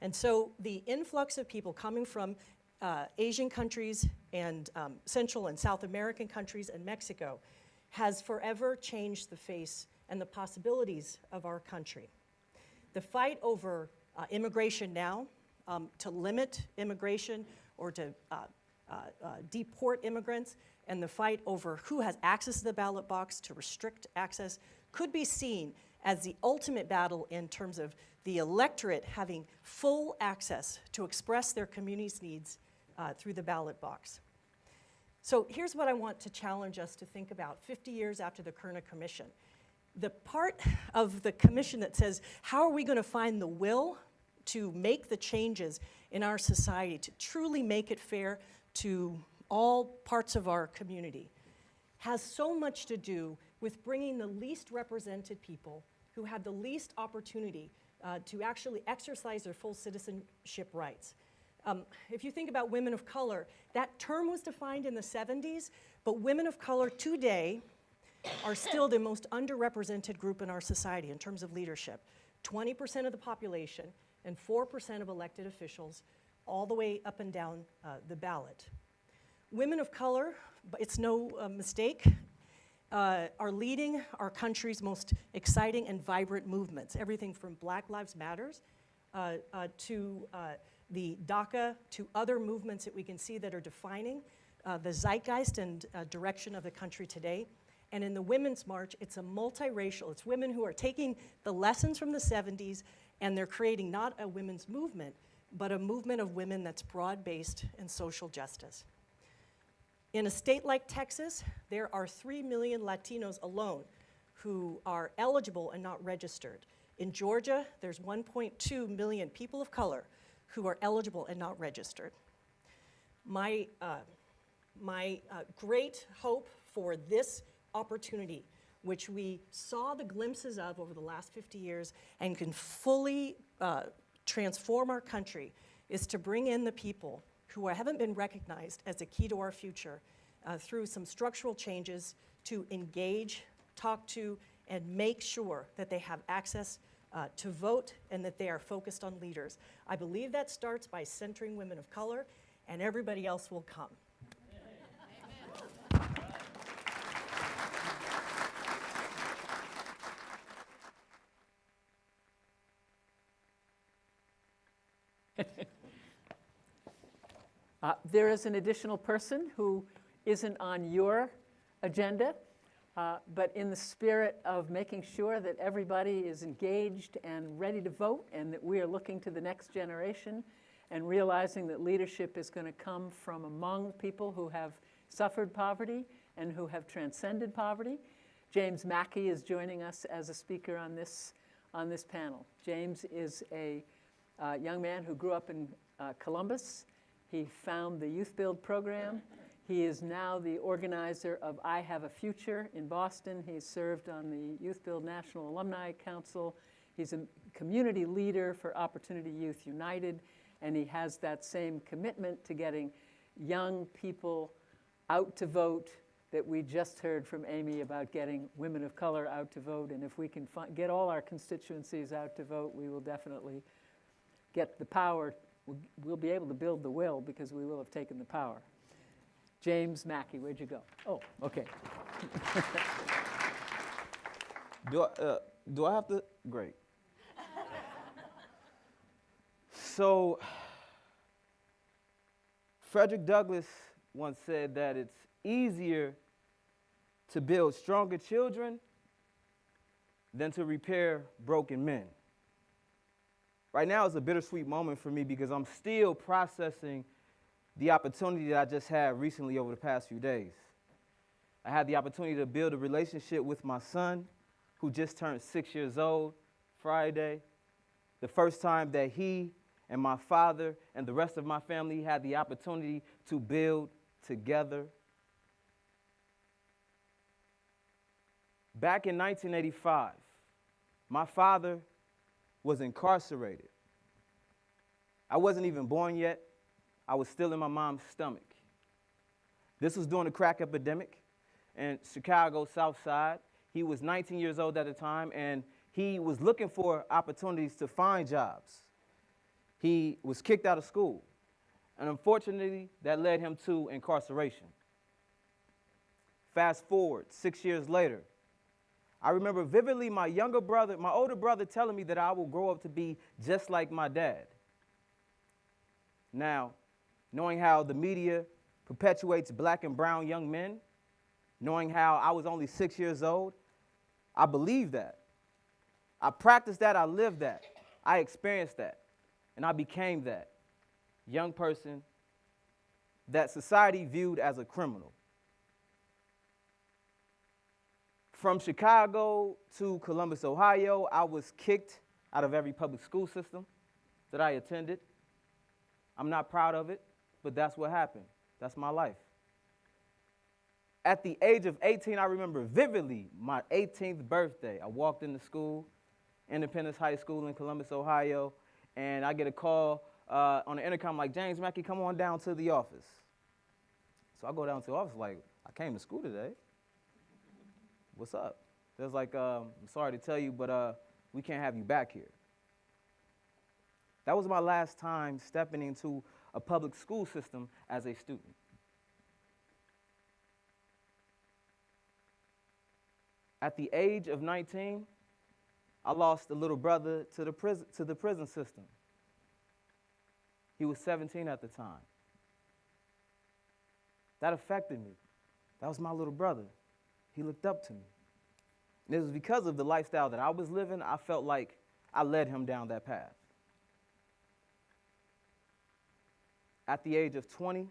And so the influx of people coming from uh, Asian countries and um, Central and South American countries and Mexico has forever changed the face and the possibilities of our country. The fight over uh, immigration now, um, to limit immigration or to uh, uh, uh, deport immigrants, and the fight over who has access to the ballot box to restrict access could be seen as the ultimate battle in terms of the electorate having full access to express their community's needs uh, through the ballot box. So here's what I want to challenge us to think about 50 years after the Kerner Commission. The part of the commission that says, how are we going to find the will to make the changes in our society, to truly make it fair to all parts of our community, has so much to do with bringing the least represented people who have the least opportunity uh, to actually exercise their full citizenship rights. Um, if you think about women of color, that term was defined in the 70s, but women of color today are still the most underrepresented group in our society in terms of leadership. 20% of the population and 4% of elected officials all the way up and down uh, the ballot. Women of color, it's no uh, mistake, uh, are leading our country's most exciting and vibrant movements, everything from Black Lives Matters uh, uh, to uh, the DACA to other movements that we can see that are defining the zeitgeist and direction of the country today. And in the Women's March, it's a multiracial, it's women who are taking the lessons from the 70s and they're creating not a women's movement, but a movement of women that's broad-based and social justice. In a state like Texas, there are 3 million Latinos alone who are eligible and not registered. In Georgia, there's 1.2 million people of color who are eligible and not registered. My uh, my uh, great hope for this opportunity, which we saw the glimpses of over the last 50 years and can fully uh, transform our country, is to bring in the people who haven't been recognized as a key to our future uh, through some structural changes to engage, talk to, and make sure that they have access uh, to vote and that they are focused on leaders. I believe that starts by centering women of color, and everybody else will come. Uh, There is an additional person who isn't on your agenda, uh, but in the spirit of making sure that everybody is engaged and ready to vote, and that we are looking to the next generation, and realizing that leadership is going to come from among people who have suffered poverty and who have transcended poverty, James Mackey is joining us as a speaker on this, on this panel. James is a uh, young man who grew up in uh, Columbus. He found the Youth Build program. He is now the organizer of I Have a Future in Boston. He's served on the Youth Build National Alumni Council. He's a community leader for Opportunity Youth United, and he has that same commitment to getting young people out to vote that we just heard from Amy about getting women of color out to vote. And if we can get all our constituencies out to vote, we will definitely get the power. We'll, be able to build the will because we will have taken the power. James Mackey, where'd you go? Oh, okay. Do I, uh, do I have to? Great. so, Frederick Douglass once said that it's easier to build stronger children than to repair broken men. Right now is a bittersweet moment for me because I'm still processing the opportunity that I just had recently over the past few days. I had the opportunity to build a relationship with my son, who just turned six years old Friday. The first time that he and my father and the rest of my family had the opportunity to build together. Back in 1985, my father was incarcerated. I wasn't even born yet. I was still in my mom's stomach. This was during the crack epidemic in Chicago, South Side. He was 19 years old at the time, and he was looking for opportunities to find jobs. He was kicked out of school, and unfortunately, that led him to incarceration. Fast forward six years later, I remember vividly my younger brother, my older brother, telling me that I will grow up to be just like my dad. Now, knowing how the media perpetuates black and brown young men, knowing how I was only six years old, I believed that. I practiced that, I lived that, I experienced that, and I became that young person that society viewed as a criminal. From Chicago to Columbus, Ohio, I was kicked out of every public school system that I attended. I'm not proud of it, but that's what happened. That's my life. At the age of 18, I remember vividly my 18th birthday. I walked into school, Independence High School in Columbus, Ohio, and I get a call uh, on the intercom like, James Mackey, come on down to the office. So I go down to the office like, I came to school today. What's up? They're like, um, I'm sorry to tell you, but uh, we can't have you back here. That was my last time stepping into a public school system as a student. At the age of 19, I lost a little brother to the prison, to the prison system. He was 17 at the time. That affected me. That was my little brother. He looked up to me. And it was because of the lifestyle that I was living, I felt like I led him down that path. At the age of 20,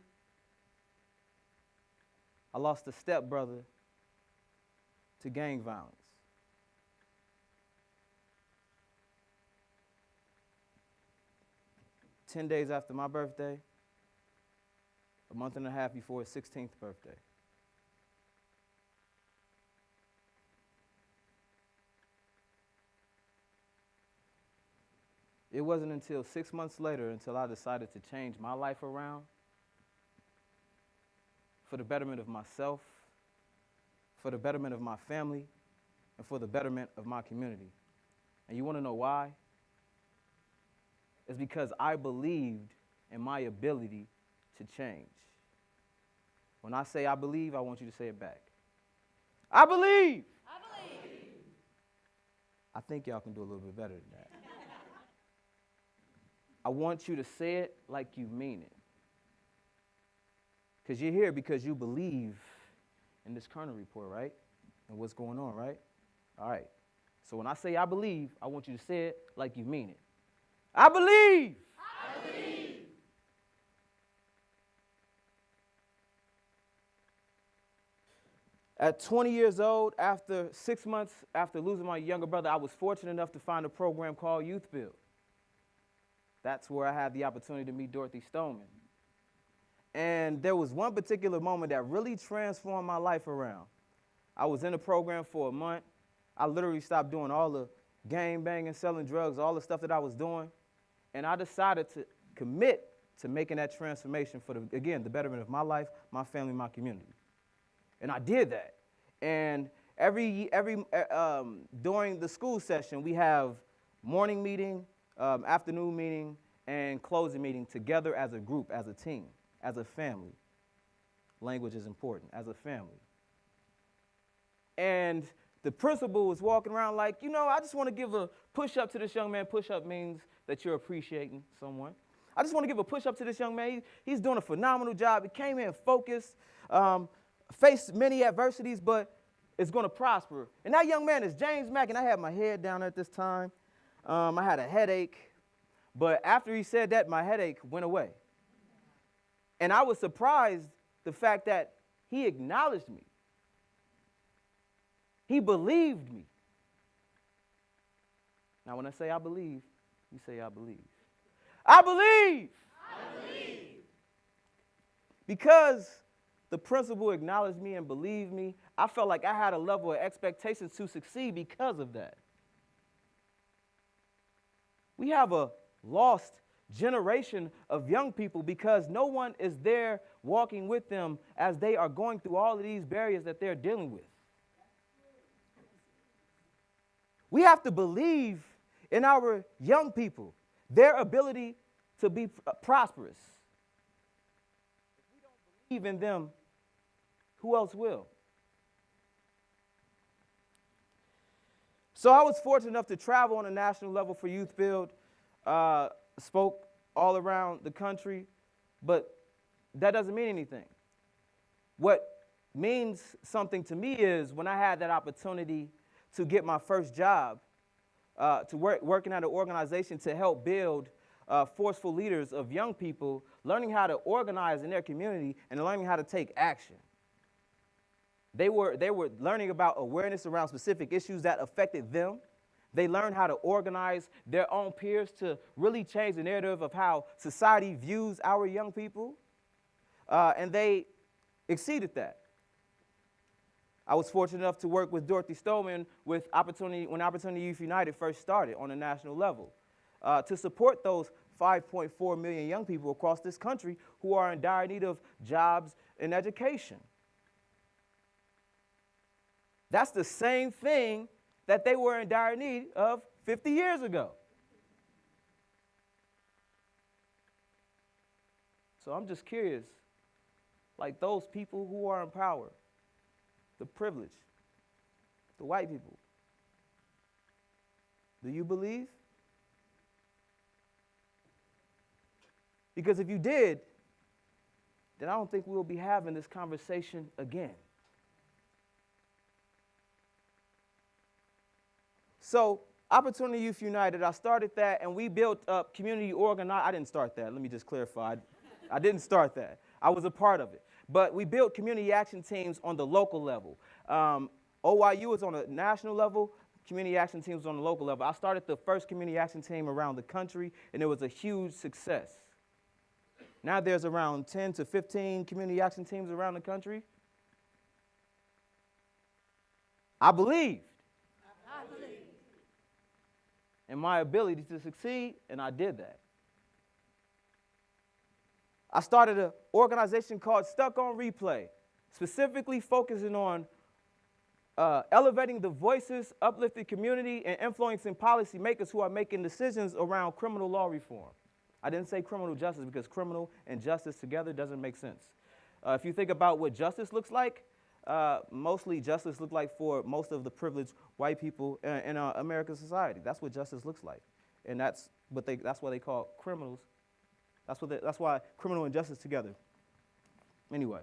I lost a stepbrother to gang violence. Ten days after my birthday, a month and a half before his 16th birthday. It wasn't until six months later until I decided to change my life around for the betterment of myself, for the betterment of my family, and for the betterment of my community. And you want to know why? It's because I believed in my ability to change. When I say I believe, I want you to say it back. I believe. I believe. I think y'all can do a little bit better than that. I want you to say it like you mean it. Because you're here because you believe in this Kerner report, right? And what's going on, right? All right. So when I say I believe, I want you to say it like you mean it. I believe. I believe. At 20 years old, after six months after losing my younger brother, I was fortunate enough to find a program called Youth Build. That's where I had the opportunity to meet Dorothy Stoneman. And there was one particular moment that really transformed my life around. I was in the program for a month. I literally stopped doing all the gang banging, selling drugs, all the stuff that I was doing. And I decided to commit to making that transformation for, the, again, the betterment of my life, my family, my community. And I did that. And every, every uh, um, during the school session, we have morning meeting, um, afternoon meeting, and closing meeting together as a group, as a team, as a family. Language is important, as a family. And the principal was walking around like, you know, I just want to give a push up to this young man. Push up means that you're appreciating someone. I just want to give a push up to this young man. He, he's doing a phenomenal job. He came in focused, um, faced many adversities, but is going to prosper. And that young man is James Mack, and I had my head down at this time. Um, I had a headache, but after he said that, my headache went away. And I was surprised the fact that he acknowledged me. He believed me. Now, when I say I believe, you say I believe. I believe. I believe. Because the principal acknowledged me and believed me, I felt like I had a level of expectations to succeed because of that. We have a lost generation of young people because no one is there walking with them as they are going through all of these barriers that they're dealing with. We have to believe in our young people, their ability to be uh, prosperous. If we don't believe in them, who else will? So I was fortunate enough to travel on a national level for Youth Build, uh, spoke all around the country, but that doesn't mean anything. What means something to me is when I had that opportunity to get my first job, uh, to work working at an organization to help build uh, forceful leaders of young people, learning how to organize in their community and learning how to take action. They were, they were learning about awareness around specific issues that affected them. They learned how to organize their own peers to really change the narrative of how society views our young people. Uh, and they exceeded that. I was fortunate enough to work with Dorothy Stoneman with Opportunity, when Opportunity Youth United first started on a national level uh, to support those 5.4 million young people across this country who are in dire need of jobs and education. That's the same thing that they were in dire need of 50 years ago. So I'm just curious, like those people who are in power, the privileged, the white people, do you believe? Because if you did, then I don't think we'll be having this conversation again. So, Opportunity Youth United, I started that and we built up community organized. I didn't start that, let me just clarify. I didn't start that. I was a part of it. But we built community action teams on the local level. Um, OYU is on a national level, community action teams on the local level. I started the first community action team around the country, and it was a huge success. Now there's around 10 to 15 community action teams around the country. I believed in my ability to succeed, and I did that. I started an organization called Stuck on Replay, specifically focusing on uh, elevating the voices, uplifting community, and influencing policymakers who are making decisions around criminal law reform. I didn't say criminal justice because criminal and justice together doesn't make sense. Uh, if you think about what justice looks like, uh, mostly justice looked like for most of the privileged white people in, in uh, American society. That's what justice looks like, and that's what they, that's why they call criminals. That's what they, that's why criminal and justice together. Anyway,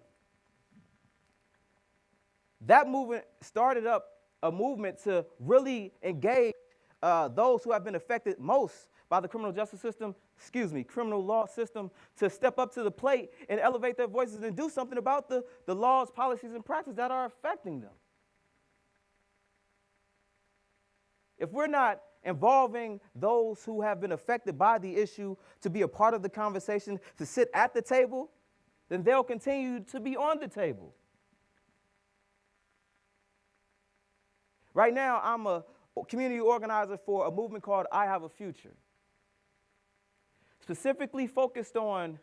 that movement started up a movement to really engage uh, those who have been affected most by the criminal justice system, excuse me, criminal law system, to step up to the plate and elevate their voices and do something about the, the laws, policies, and practices that are affecting them. If we're not involving those who have been affected by the issue to be a part of the conversation, to sit at the table, then they'll continue to be on the table. Right now, I'm a community organizer for a movement called I Have a Future, specifically focused on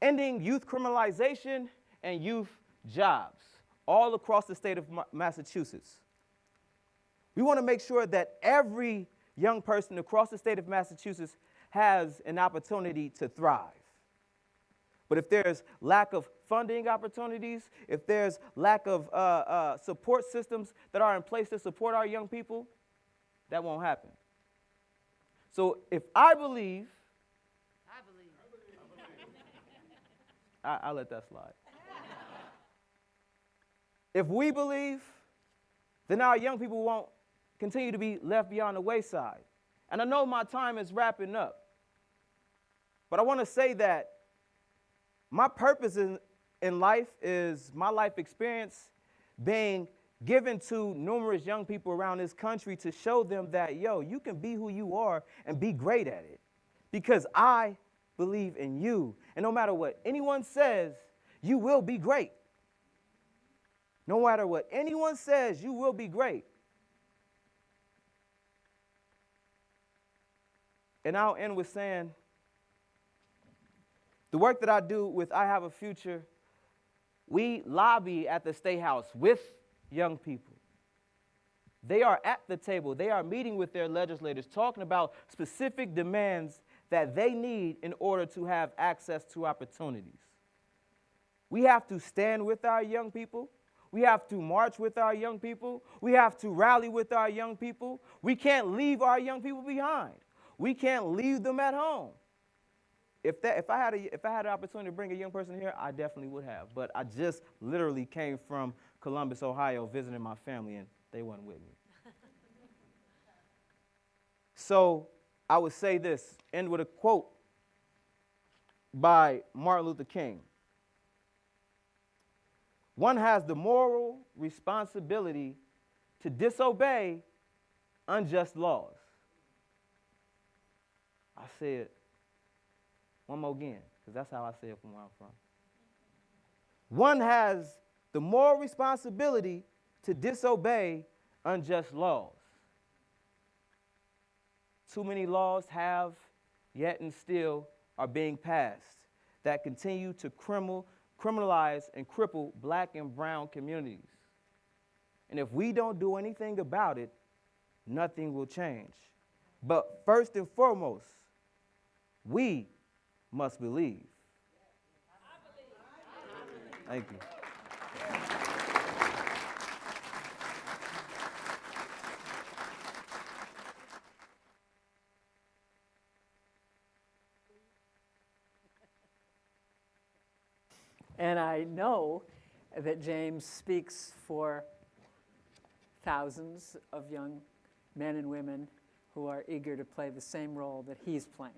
ending youth criminalization and youth jobs all across the state of Massachusetts. We want to make sure that every young person across the state of Massachusetts has an opportunity to thrive. But if there's lack of funding opportunities, if there's lack of uh, uh, support systems that are in place to support our young people, that won't happen. So if I believe, I believe, I, I let that slide. if we believe, then our young people won't continue to be left beyond the wayside. And I know my time is wrapping up, but I want to say that my purpose in, in life is my life experience being given to numerous young people around this country to show them that, yo, you can be who you are and be great at it. Because I believe in you. And no matter what anyone says, you will be great. No matter what anyone says, you will be great. And I'll end with saying the work that I do with I Have a Future, we lobby at the State House with young people. They are at the table, they are meeting with their legislators, talking about specific demands that they need in order to have access to opportunities. We have to stand with our young people. We have to march with our young people. We have to rally with our young people. We can't leave our young people behind. We can't leave them at home. If, that, if, I had a, if I had an opportunity to bring a young person here, I definitely would have. But I just literally came from Columbus, Ohio, visiting my family, and they weren't with me. *laughs* so I would say this, end with a quote by Martin Luther King. One has the moral responsibility to disobey unjust laws. I say it one more again, because that's how I say it from where I'm from. One has the moral responsibility to disobey unjust laws. Too many laws have, yet and still, are being passed that continue to criminal, criminalize and cripple black and brown communities. And if we don't do anything about it, nothing will change. But first and foremost, we must believe. Thank you. And I know that James speaks for thousands of young men and women who are eager to play the same role that he's playing.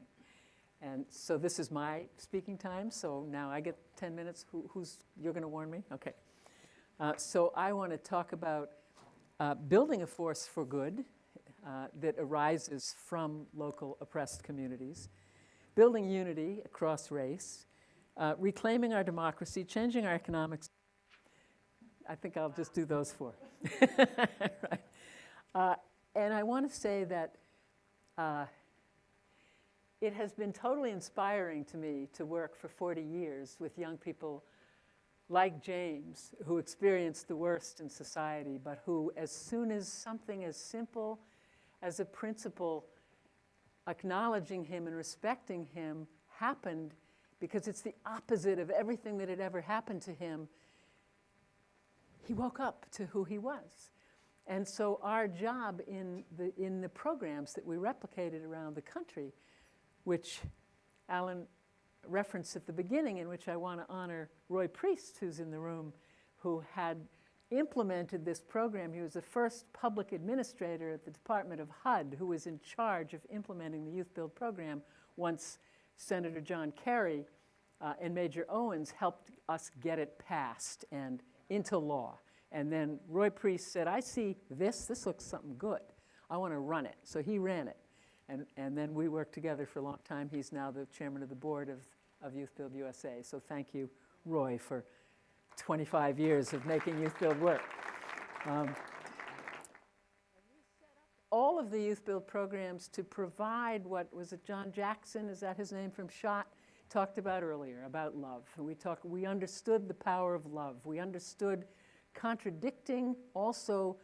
And so this is my speaking time, so now I get 10 minutes. Who, who's, you're going to warn me? Okay. Uh, so I want to talk about uh, building a force for good uh, that arises from local oppressed communities, building unity across race, uh, reclaiming our democracy, changing our economics. I think I'll just do those four. *laughs* right. uh, and I want to say that uh, it has been totally inspiring to me to work for 40 years with young people like James, who experienced the worst in society, but who, as soon as something as simple as a principle acknowledging him and respecting him happened, because it's the opposite of everything that had ever happened to him, he woke up to who he was. And so our job in the, in the programs that we replicated around the country, which Alan referenced at the beginning, in which I want to honor Roy Priest, who's in the room, who had implemented this program. He was the first public administrator at the Department of HUD who was in charge of implementing the Youth Build program once Senator John Kerry uh, and Major Owens helped us get it passed and into law. And then Roy Priest said, I see this, this looks something good. I want to run it. So he ran it. And, and then we worked together for a long time. He's now the chairman of the board of, of Youth Build USA. So thank you, Roy, for 25 years of making Youth Build work. Um, all of the Youth Build programs to provide what was it John Jackson, is that his name from Schott, talked about earlier, about love. And we, talk, we understood the power of love. We understood contradicting also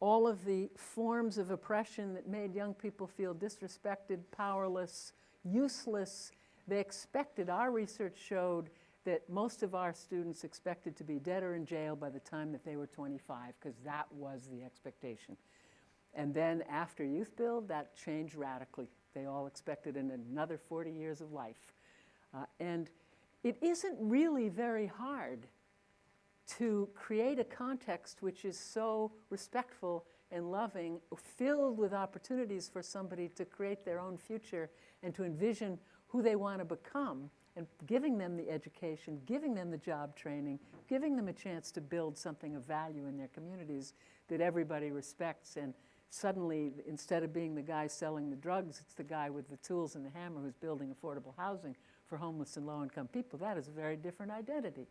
all of the forms of oppression that made young people feel disrespected, powerless, useless. They expected, our research showed that most of our students expected to be dead or in jail by the time that they were 25, because that was the expectation. And then after Youth Build, that changed radically. They all expected in another 40 years of life. Uh, and it isn't really very hard to create a context which is so respectful and loving, filled with opportunities for somebody to create their own future and to envision who they want to become, and giving them the education, giving them the job training, giving them a chance to build something of value in their communities that everybody respects. And suddenly, instead of being the guy selling the drugs, it's the guy with the tools and the hammer who's building affordable housing for homeless and low income people. That is a very different identity.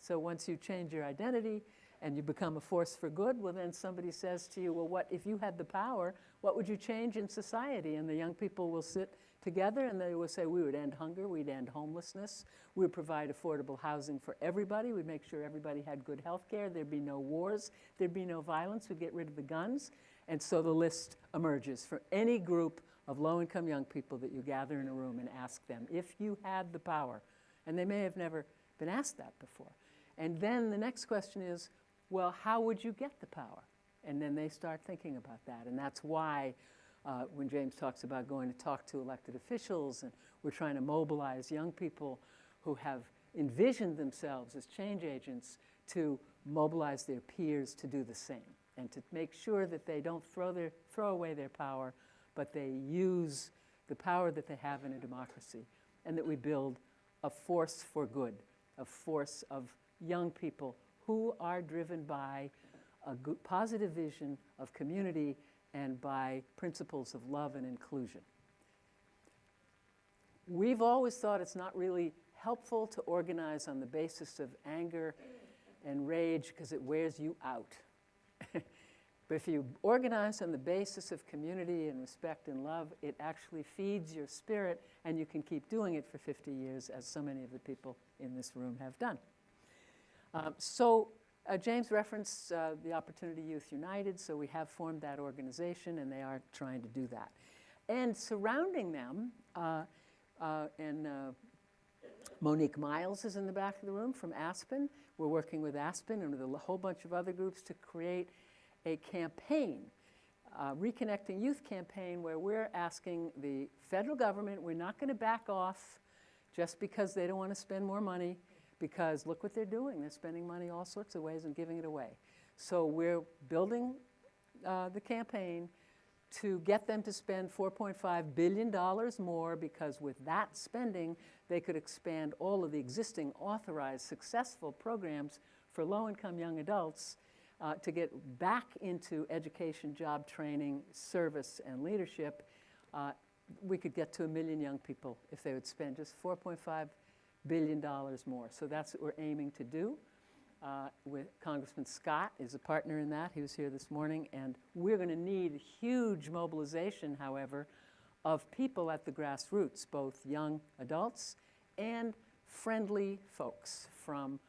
So once you change your identity and you become a force for good, well, then somebody says to you, well, what if you had the power, what would you change in society? And the young people will sit together and they will say, we would end hunger, we'd end homelessness, we would provide affordable housing for everybody, we'd make sure everybody had good health care, there'd be no wars, there'd be no violence, we'd get rid of the guns. And so the list emerges for any group of low-income young people that you gather in a room and ask them, if you had the power, and they may have never been asked that before. And then the next question is, well, how would you get the power? And then they start thinking about that. And that's why uh, when James talks about going to talk to elected officials and we're trying to mobilize young people who have envisioned themselves as change agents to mobilize their peers to do the same and to make sure that they don't throw, their, throw away their power, but they use the power that they have in a democracy and that we build a force for good, a force of young people who are driven by a good, positive vision of community and by principles of love and inclusion. We've always thought it's not really helpful to organize on the basis of anger and rage because it wears you out. But if you organize on the basis of community and respect and love, it actually feeds your spirit and you can keep doing it for 50 years as so many of the people in this room have done. Um, so uh, James referenced uh, the Opportunity Youth United, so we have formed that organization and they are trying to do that. And surrounding them, uh, uh and uh, Monique Miles is in the back of the room from Aspen. We're working with Aspen and with a whole bunch of other groups to create a campaign, uh, Reconnecting Youth campaign, where we're asking the federal government, we're not going to back off just because they don't want to spend more money because look what they're doing. They're spending money all sorts of ways and giving it away. So we're building uh, the campaign to get them to spend $4.5 billion more because with that spending, they could expand all of the existing authorized successful programs for low-income young adults uh, to get back into education, job training, service, and leadership. Uh, we could get to a million young people if they would spend just 4.5 billion dollars more. So that's what we're aiming to do. Uh, with Congressman Scott is a partner in that. He was here this morning, and we're going to need huge mobilization, however, of people at the grassroots, both young adults and friendly folks from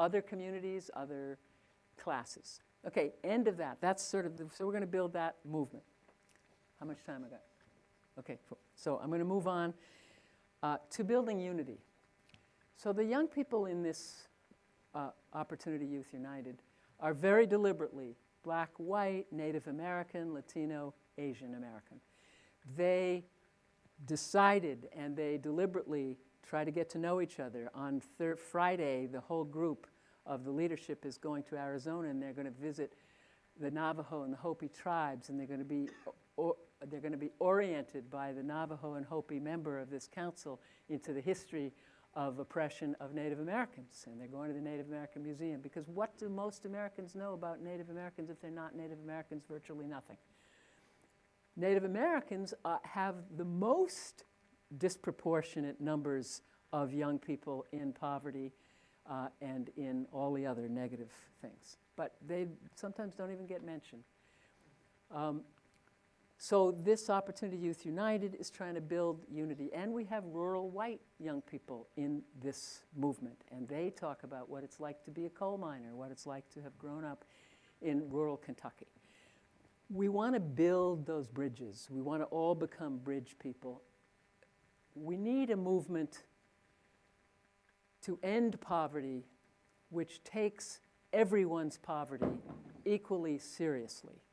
other communities, other classes. Okay, end of that. That's sort of the, so we're going to build that movement. How much time I got? Okay, so I'm going to move on uh, to building unity. So the young people in this uh, Opportunity Youth United are very deliberately black, white, Native American, Latino, Asian American. They decided and they deliberately try to get to know each other. On thir- Friday, the whole group of the leadership is going to Arizona and they're going to visit the Navajo and the Hopi tribes and they're going to be they're going to be oriented by the Navajo and Hopi member of this council into the history of oppression of Native Americans. And they're going to the Native American Museum because what do most Americans know about Native Americans if they're not Native Americans? Virtually nothing. Native Americans uh, have the most disproportionate numbers of young people in poverty uh, and in all the other negative things. But they sometimes don't even get mentioned. Um, so this Opportunity Youth United is trying to build unity. And we have rural white young people in this movement. And they talk about what it's like to be a coal miner, what it's like to have grown up in rural Kentucky. We want to build those bridges. We want to all become bridge people. We need a movement to end poverty which takes everyone's poverty equally seriously.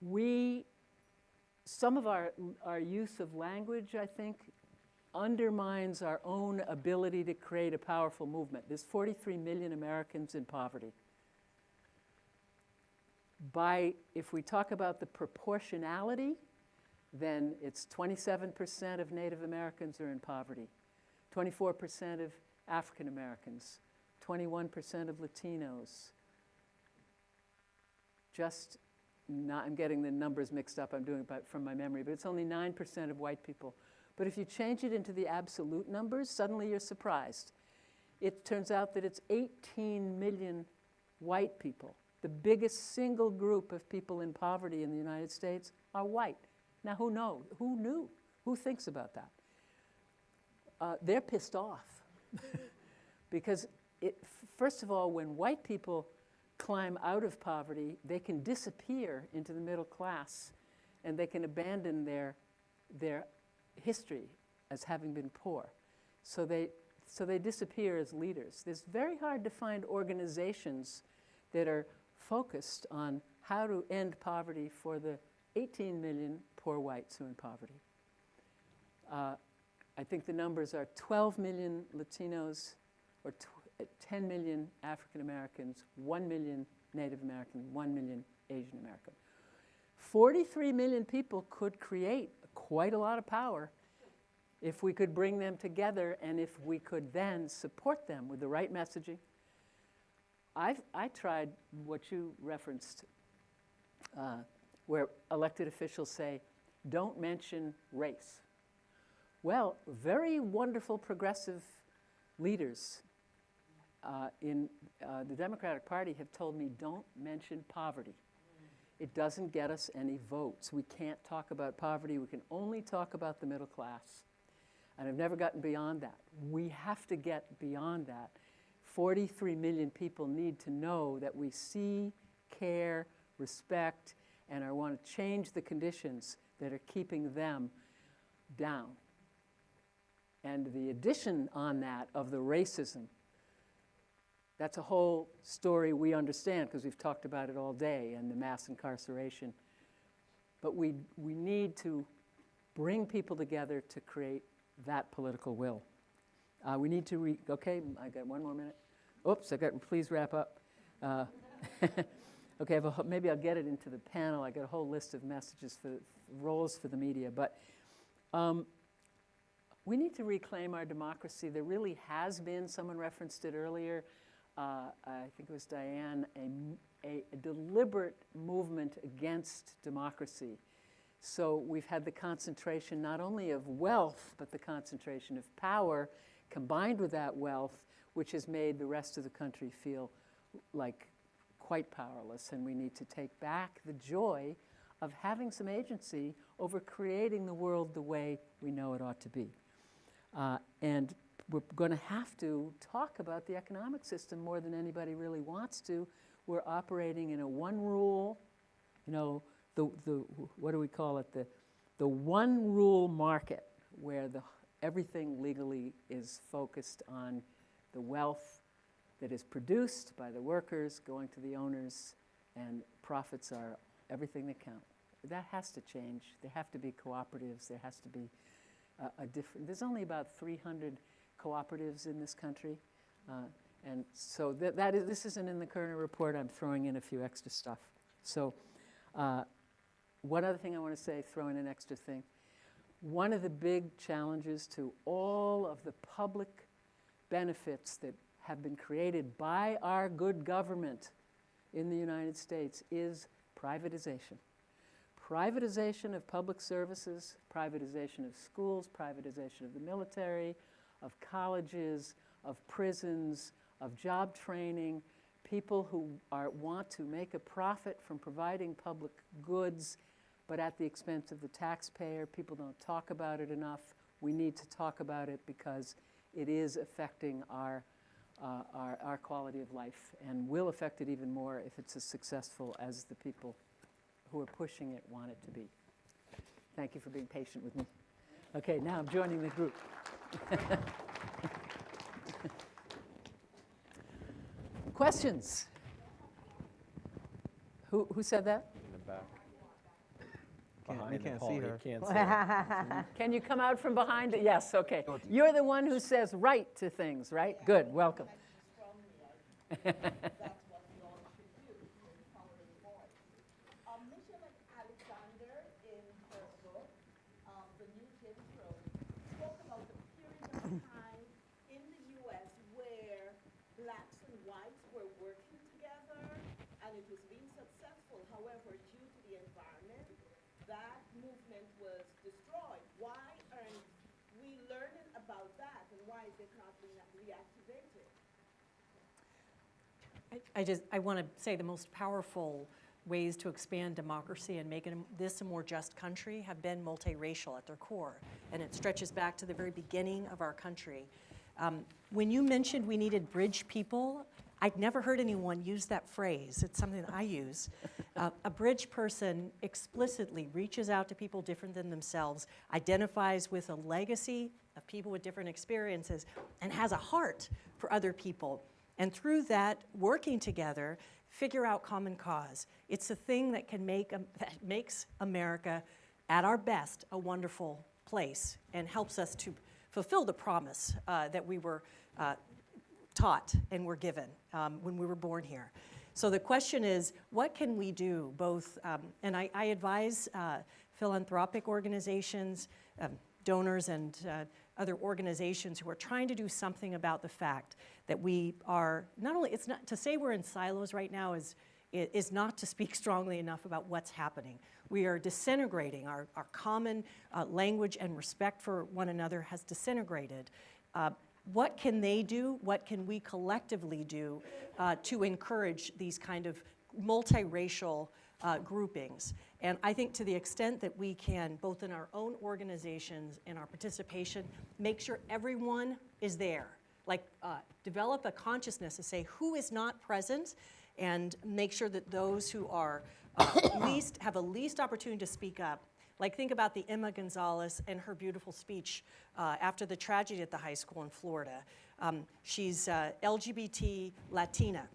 We, some of our, our use of language, I think, undermines our own ability to create a powerful movement. There's 43 million Americans in poverty. By, if we talk about the proportionality, then it's 27% of Native Americans are in poverty, 24% of African Americans, 21% of Latinos. Just not, I'm getting the numbers mixed up, I'm doing it from my memory, but it's only 9% of white people. But if you change it into the absolute numbers, suddenly you're surprised. It turns out that it's 18 million white people. The biggest single group of people in poverty in the United States are white. Now, who knows? Who knew? Who thinks about that? Uh, they're pissed off. *laughs* because, it, first of all, when white people climb out of poverty, they can disappear into the middle class and they can abandon their, their history as having been poor. So they, so they disappear as leaders. It's very hard to find organizations that are focused on how to end poverty for the 18 million poor whites who are in poverty. Uh, I think the numbers are 12 million Latinos or 10 million African Americans, 1 million Native American, 1 million Asian American. 43 million people could create quite a lot of power if we could bring them together and if we could then support them with the right messaging. I've, I tried what you referenced, uh, where elected officials say, don't mention race. Well, very wonderful progressive leaders uh, in uh, the Democratic Party have told me don't mention poverty. It doesn't get us any votes. We can't talk about poverty. We can only talk about the middle class. And I've never gotten beyond that. We have to get beyond that. 43 million people need to know that we see, care, respect, and I want to change the conditions that are keeping them down. And the addition on that of the racism that's a whole story we understand because we've talked about it all day and the mass incarceration. But we, we need to bring people together to create that political will. Uh, we need to re, okay, I got one more minute. Oops, I got, please wrap up. Uh, *laughs* okay, a, maybe I'll get it into the panel. I got a whole list of messages for roles for the media, but um, we need to reclaim our democracy. There really has been, someone referenced it earlier, uh, I think it was Diane, a, a, a, deliberate movement against democracy So we've had the concentration not only of wealth, but the concentration of power combined with that wealth, which has made the rest of the country feel like quite powerless. And we need to take back the joy of having some agency over creating the world the way we know it ought to be. Uh, and we're going to have to talk about the economic system more than anybody really wants to. We're operating in a one rule, you know, the, the what do we call it? The, the one rule market where the, everything legally is focused on the wealth that is produced by the workers going to the owners, and profits are everything that count. That has to change. There have to be cooperatives. There has to be a different. There's only about 300 cooperatives in this country, uh, and so that, that is. This isn't in the Kerner report. I'm throwing in a few extra stuff. So, uh, one other thing I want to say, throw in an extra thing. One of the big challenges to all of the public benefits that have been created by our good government in the United States is privatization. Privatization of public services, privatization of schools, privatization of the military, of colleges, of prisons, of job training, people who are, want to make a profit from providing public goods, but at the expense of the taxpayer. People don't talk about it enough. We need to talk about it because it is affecting our, uh, our, our quality of life and will affect it even more if it's as successful as the people who are pushing it want it to be. Thank you for being patient with me. Okay, now I'm joining the group. *laughs* Questions? Who, who said that? In the back. Can't- Behind we can't pole, see you her. Can't *laughs* see her. Can you come out from behind? it? Yes, okay. You're the one who says right to things, right? Good, welcome. *laughs* That's what we all should do, to empower the voice. Um, Michelle Alexander, in her book, um, The New Jim Crow, spoke about the period of time in the U.S. where blacks and whites were working together, and it was being successful. However, due to the environment, that movement was destroyed. Why aren't we learning about that, and why is it not being reactivated? I- just, I want to say the most powerful ways to expand democracy and make it, this a more just country have been multiracial at their core. And it stretches back to the very beginning of our country. Um, When you mentioned we needed bridge people, I'd never heard anyone use that phrase. It's something I use. Uh, A bridge person explicitly reaches out to people different than themselves, identifies with a legacy of people with different experiences, and has a heart for other people. And through that, working together, figure out common cause. It's a thing that can make, Am- that makes America, at our best, a wonderful place and helps us to fulfill the promise uh, that we were uh, taught and were given um, when we were born here. So the question is, what can we do both, um, and I, I advise uh, philanthropic organizations, um, donors and uh, other organizations who are trying to do something about the fact that we are, not only, it's not, to say we're in silos right now is, is not to speak *laughs* strongly enough about what's happening. We are disintegrating. Our, our common uh, language and respect for one another has disintegrated. Uh, what can they do? What can we collectively do uh, to encourage these kind of multiracial uh, groupings? And I think to the extent that we can, both in our own organizations and our participation, make sure everyone is there. Like, uh, develop a consciousness to say who is not present and make sure that those who are uh, *coughs* least, have a least opportunity to speak up like, think about the Emma Gonzalez and her beautiful speech uh, after the tragedy at the high school in Florida. Um, she's uh, LGBT Latina,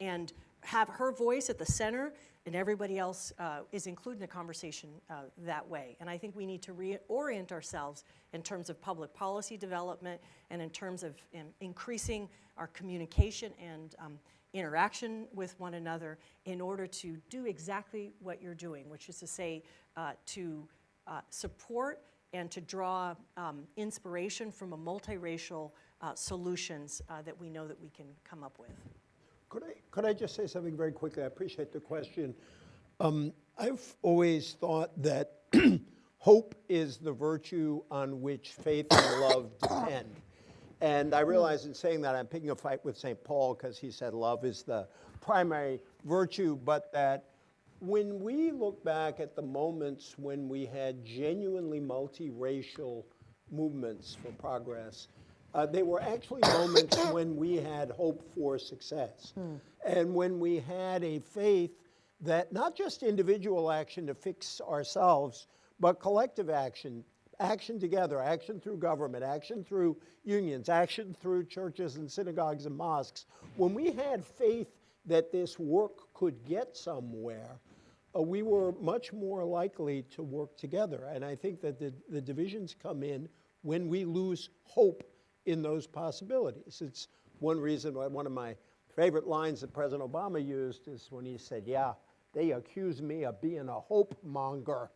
and have her voice at the center, and everybody else uh, is included in the conversation uh, that way. And I think we need to reorient ourselves in terms of public policy development and in terms of um, increasing our communication and um, interaction with one another in order to do exactly what you're doing, which is to say, uh, to uh, support and to draw um, inspiration from a multiracial uh, solutions uh, that we know that we can come up with. Could I, could I just say something very quickly? I appreciate the question. Um, I've always thought that *clears throat* hope is the virtue on which faith and love *coughs* depend. And I realize in saying that I'm picking a fight with St. Paul because he said love is the primary virtue, but that when we look back at the moments when we had genuinely multiracial movements for progress, uh, they were actually moments *coughs* when we had hope for success. And when we had a faith that not just individual action to fix ourselves, but collective action, action together, action through government, action through unions, action through churches and synagogues and mosques. When we had faith that this work could get somewhere, uh, we were much more likely to work together. And I think that the, the divisions come in when we lose hope in those possibilities. It's one reason why one of my favorite lines that President Obama used is when he said, Yeah, they accuse me of being a hope monger.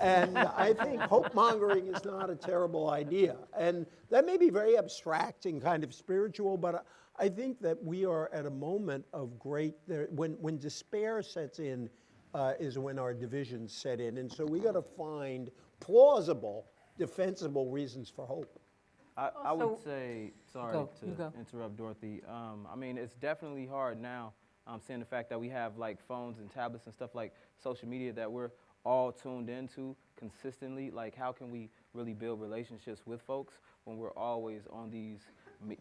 And *laughs* I think hope mongering is not a terrible idea. And that may be very abstract and kind of spiritual, but I think that we are at a moment of great, when, when despair sets in, uh, is when our divisions set in. And so we got to find plausible, defensible reasons for hope. I, I would say, sorry Go, to interrupt Dorothy. Um, I mean, it's definitely hard now, um, seeing the fact that we have like phones and tablets and stuff like social media that we're all tuned into consistently. Like, how can we really build relationships with folks when we're always on these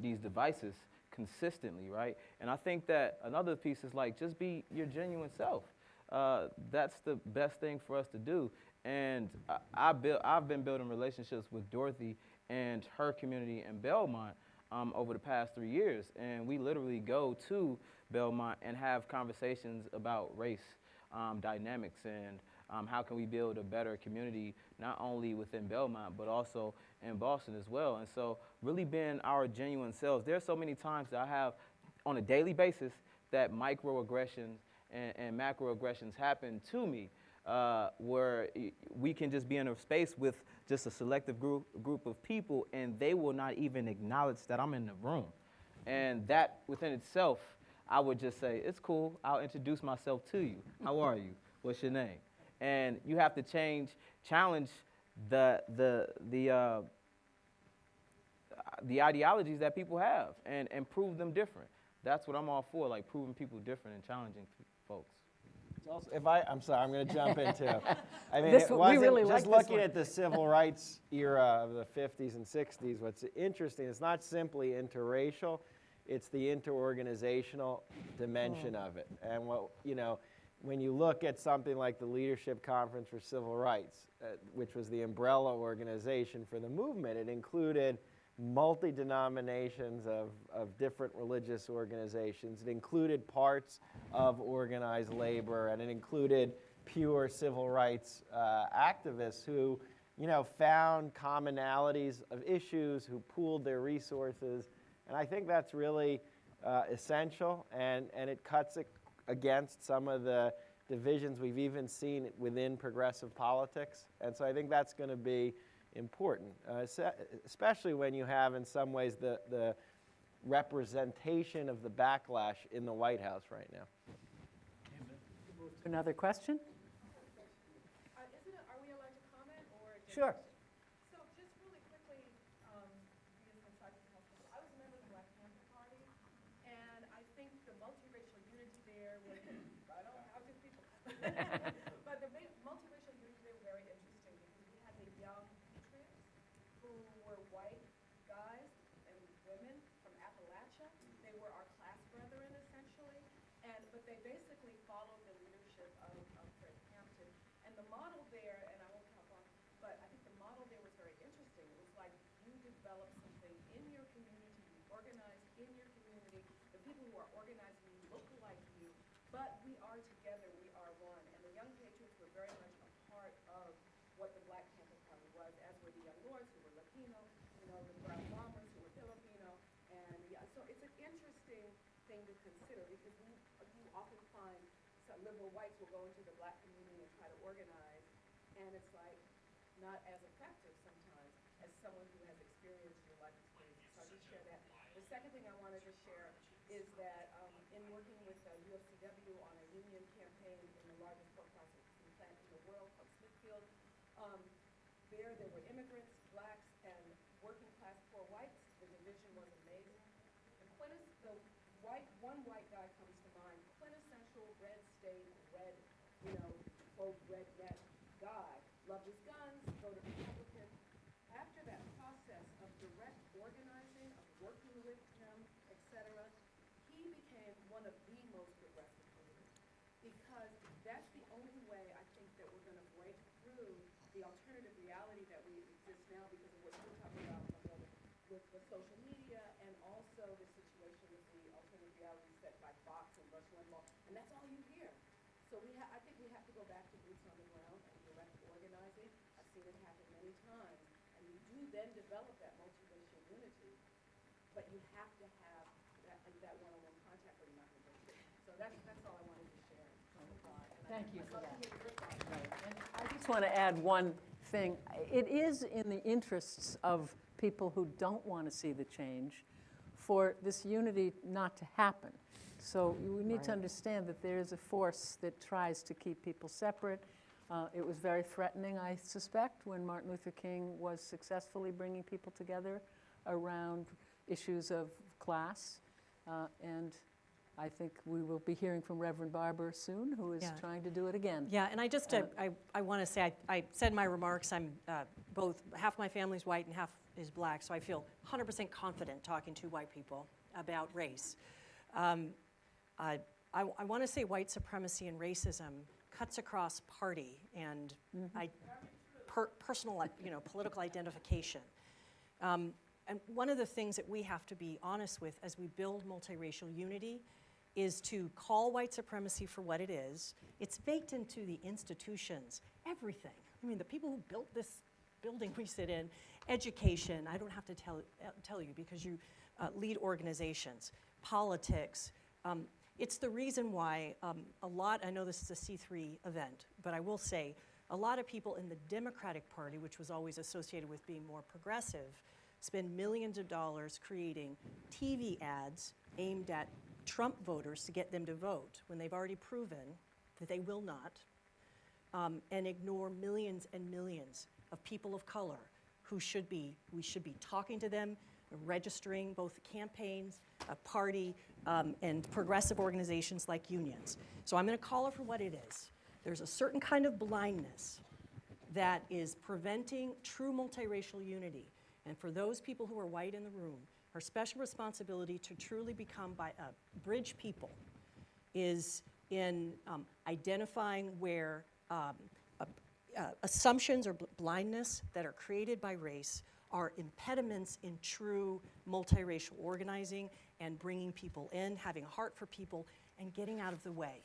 these devices consistently, right? And I think that another piece is like just be your genuine self. Uh, that's the best thing for us to do. And I, I build, I've been building relationships with Dorothy and her community in Belmont um, over the past three years. And we literally go to Belmont and have conversations about race um, dynamics and um, how can we build a better community, not only within Belmont, but also in Boston as well. And so really being our genuine selves. There's so many times that I have on a daily basis that microaggressions and, and macroaggressions happen to me uh, where we can just be in a space with just a selective group, group of people and they will not even acknowledge that I'm in the room. And that within itself, I would just say, it's cool, I'll introduce myself to you. How are you? What's your name? And you have to change, challenge the, the, the, uh, the ideologies that people have and, and prove them different. That's what I'm all for, like proving people different and challenging folks. Also- If I, I'm sorry, I'm going to jump into. *laughs* I mean, This it wasn't really just this looking at the civil rights era of the 50s and 60s. What's interesting is not simply interracial; it's the interorganizational dimension of it. And what you know, when you look at something like the Leadership Conference for Civil Rights, uh, which was the umbrella organization for the movement, it included multi denominations of, of different religious organizations. It included parts of organized labor, and it included pure civil rights uh, activists who, you know, found commonalities of issues, who pooled their resources, and I think that's really uh, essential, and, and it cuts it against some of the divisions we've even seen within progressive politics. And so I think that's going to be important, uh, especially when you have, in some ways, the, the representation of the backlash in the White House right now. Another question? Uh, Isn't it, are we allowed to comment or? just- Sure. *laughs* So just really quickly, um, being from Sergeant Hospital, I was a member of the Black Panther Party, and I think the multiracial unity there was, I don't know how two people. But the ma- multiracial unity there was very interesting because we had the young patriots who were white guys and women from Appalachia. They were our class brethren essentially, and, but they basically followed the leadership of, of Fred Hampton. And the model there, and I won't talk on, but I think the model there was very interesting. It was like you develop something in your community, you organize in your community. The people who are organizing you look like you, but we are together, we are one. And the Young Patriots were very much a part of what the Black Panther Party was, as were the Young Lords who were Latino, you know, the Brown Bombers who were Filipino. And yeah, so it's an interesting thing to consider because we, you often find some liberal whites will go into the black community and try to organize, and it's like not as effective sometimes as someone who has experienced your life experiences. So I just share that. The second thing I wanted to share is that um, in working with uh, UFCW on a union campaign in the largest pork processing plant in the world called Smithfield, um, there, there were immigrants, blacks, and working class poor whites. The division was amazing. The quintes, the white, one white guy comes to mind, quintessential red state, red, you know, quote, redneck guy. Loved his guns, voted Republican. After that process of direct organizing, of working with him, et cetera, he became one of the most progressive leaders. Because that's the only way I think that we're gonna break through the alternative reality that we exist now because of what you're talking about, my brother, with the social media and also the situation with the alternative reality set by Fox and Rush Limbaugh, and that's all you hear. So we ha, I think we have to go back to boots on the ground and direct organizing. I've seen it happen many times, and you do then develop that multiracial unity, but you have to have that, that one-on-one contact or you're not gonna get it. So that's, that's all I wanted to share. Thank you for that. to hear your thoughts. I just want to add one thing. It is in the interests of people who don't want to see the change for this unity not to happen. So we need to understand that there is a force that tries to keep people separate. Uh, It was very threatening, I suspect, when Martin Luther King was successfully bringing people together around issues of class. Uh, And I think we will be hearing from Reverend Barber soon, who is Yeah. trying to do it again. Yeah, and I just, uh, I, I want to say, I, I said in my remarks, I'm uh, both, half my family's white and half is black, so I feel 100% confident talking to white people about race. Um, I, I, I want to say white supremacy and racism cuts across party and I, per, personal, you know, political identification. Um, and one of the things that we have to be honest with as we build multiracial unity is to call white supremacy for what it is. It's baked into the institutions, everything. I mean, the people who built this building we sit in, education, I don't have to tell, uh, tell you because you uh, lead organizations, politics. Um, it's the reason why um, a lot, I know this is a C3 event, but I will say a lot of people in the Democratic Party, which was always associated with being more progressive, spend millions of dollars creating TV ads aimed at Trump voters to get them to vote when they've already proven that they will not, um, and ignore millions and millions of people of color who should be, we should be talking to them, registering both campaigns, a party, um, and progressive organizations like unions. So I'm going to call it for what it is. There's a certain kind of blindness that is preventing true multiracial unity. And for those people who are white in the room, our special responsibility to truly become by, uh, bridge people is in um, identifying where um, uh, assumptions or bl- blindness that are created by race are impediments in true multiracial organizing and bringing people in, having a heart for people, and getting out of the way.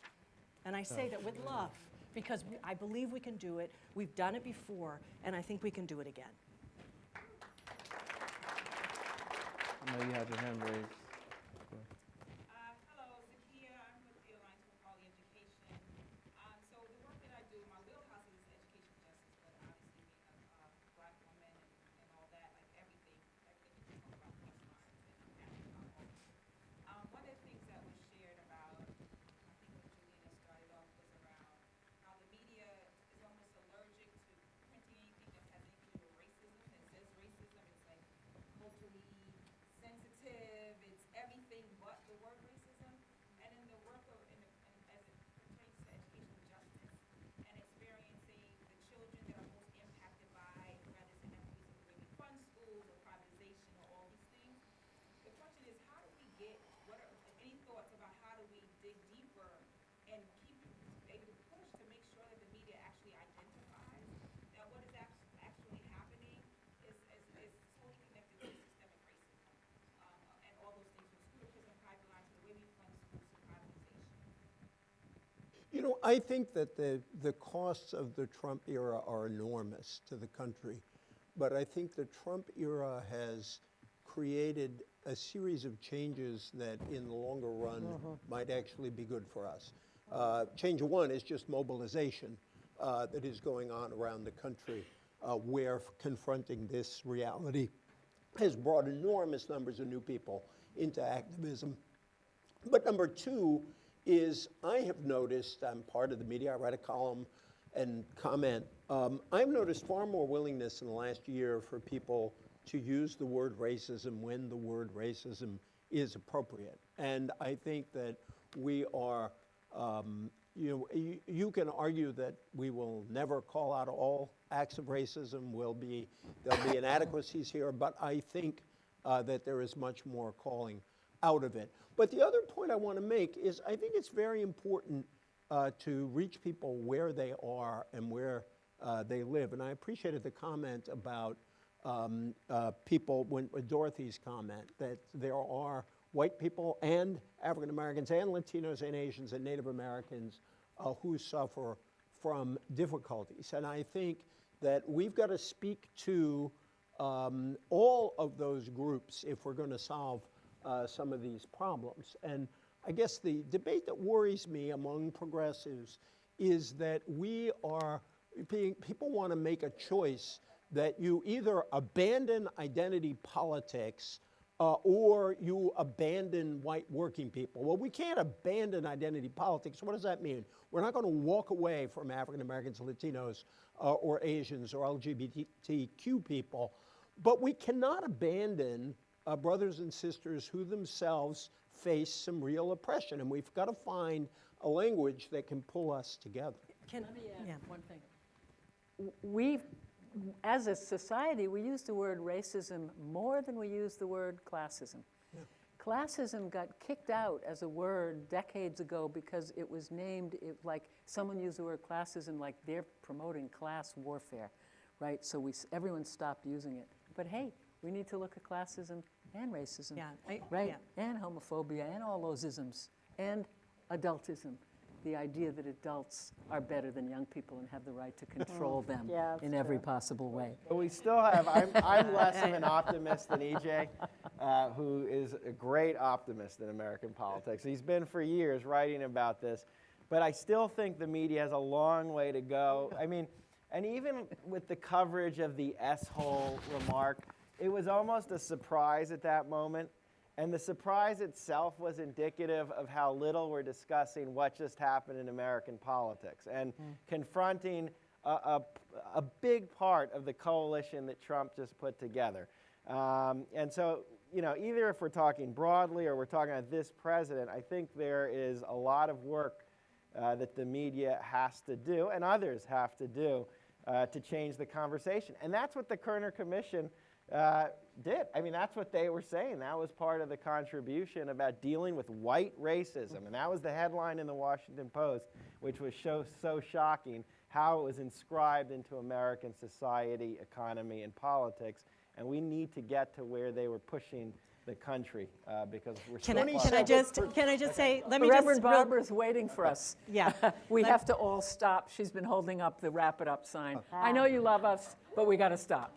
And I say that with love because we, I believe we can do it. We've done it before, and I think we can do it again. I know you had your hand raised. Uh, hello, Zakia. I'm with the Alliance for Quality Education. Um, so the work that I do, my wheelhouse is education justice, but obviously being a, uh black woman and, and all that, like everything, everything you talk about plus minds and impact about all. Um, one of the things that was shared about, I think what Juliana started off was around how the media is almost allergic to printing anything that has anything to do with racism, that says racism. It's like culturally sensitive, it's everything but the word racism. And in the work of, in the, and as it pertains to educational justice and experiencing the children that are most impacted by, whether it's inequities in the way we fund schools or privatization or all these things, the question is, how do we get, what are, any thoughts about how do we dig deeper and keep able to push to make sure that the media actually identifies that what is act- actually happening is, is, is totally connected to systemic racism, um, and all those things from school to prison pipeline to the way we fund schools to privatization. You know, I think that the, the costs of the Trump era are enormous to the country. But I think the Trump era has created a series of changes that in the longer run might actually be good for us. Uh, change one is just mobilization uh, that is going on around the country uh, where confronting this reality has brought enormous numbers of new people into activism. But number two is I have noticed, I'm part of the media, I write a column and comment. Um, I've noticed far more willingness in the last year for people to use the word racism when the word racism is appropriate. And I think that we are, um, you know, you, you can argue that we will never call out all acts of racism. Will be there'll be inadequacies here, but I think uh, that there is much more calling out of it. But the other point I want to make is I think it's very important uh, to reach people where they are and where uh, they live. And I appreciated the comment about um, uh, people, when, with Dorothy's comment, that there are white people and African Americans and Latinos and Asians and Native Americans uh, who suffer from difficulties. And I think that we've got to speak to um, all of those groups if we're going to solve uh, some of these problems. And I guess the debate that worries me among progressives is that we are, people want to make a choice that you either abandon identity politics uh, or you abandon white working people. Well, we can't abandon identity politics. What does that mean? We're not going to walk away from African Americans, Latinos, uh, or Asians or LGBTQ people, but we cannot abandon uh, brothers and sisters who themselves face some real oppression, and we've got to find a language that can pull us together. Can, Let me yeah. add one thing. We, as a society, we use the word racism more than we use the word classism. Classism got kicked out as a word decades ago because it was named, it, like, someone used the word classism like they're promoting class warfare, right? So we, everyone stopped using it. But hey, we need to look at classism and racism, Yeah, I- right? yeah. And homophobia and all those isms and adultism. The idea that adults are better than young people and have the right to control them Yeah, in every true. possible way. But we still have, I'm, I'm less of an *laughs* optimist than EJ, uh, who is a great optimist in American politics. He's been for years writing about this, but I still think the media has a long way to go. I mean, and even with the coverage of the S-hole remark, it was almost a surprise at that moment. And the surprise itself was indicative of how little we're discussing what just happened in American politics and confronting a, a, a big part of the coalition that Trump just put together. Um, and so, you know, either if we're talking broadly or we're talking about this president, I think there is a lot of work uh, that the media has to do and others have to do uh, to change the conversation. And that's what the Kerner Commission uh, did. I mean, that's what they were saying. That was part of the contribution about dealing with white racism. And that was the headline in the Washington Post, which was so, so shocking how it was inscribed into American society, economy, and politics. And we need to get to where they were pushing the country uh, because we're Can so I, far can I from it. just, can I just say, let me just. Reverend real- Barber's waiting for us. *laughs* Yeah. *laughs* We Let- have to all stop. She's been holding up the wrap it up sign. I know you love us, but we got to stop.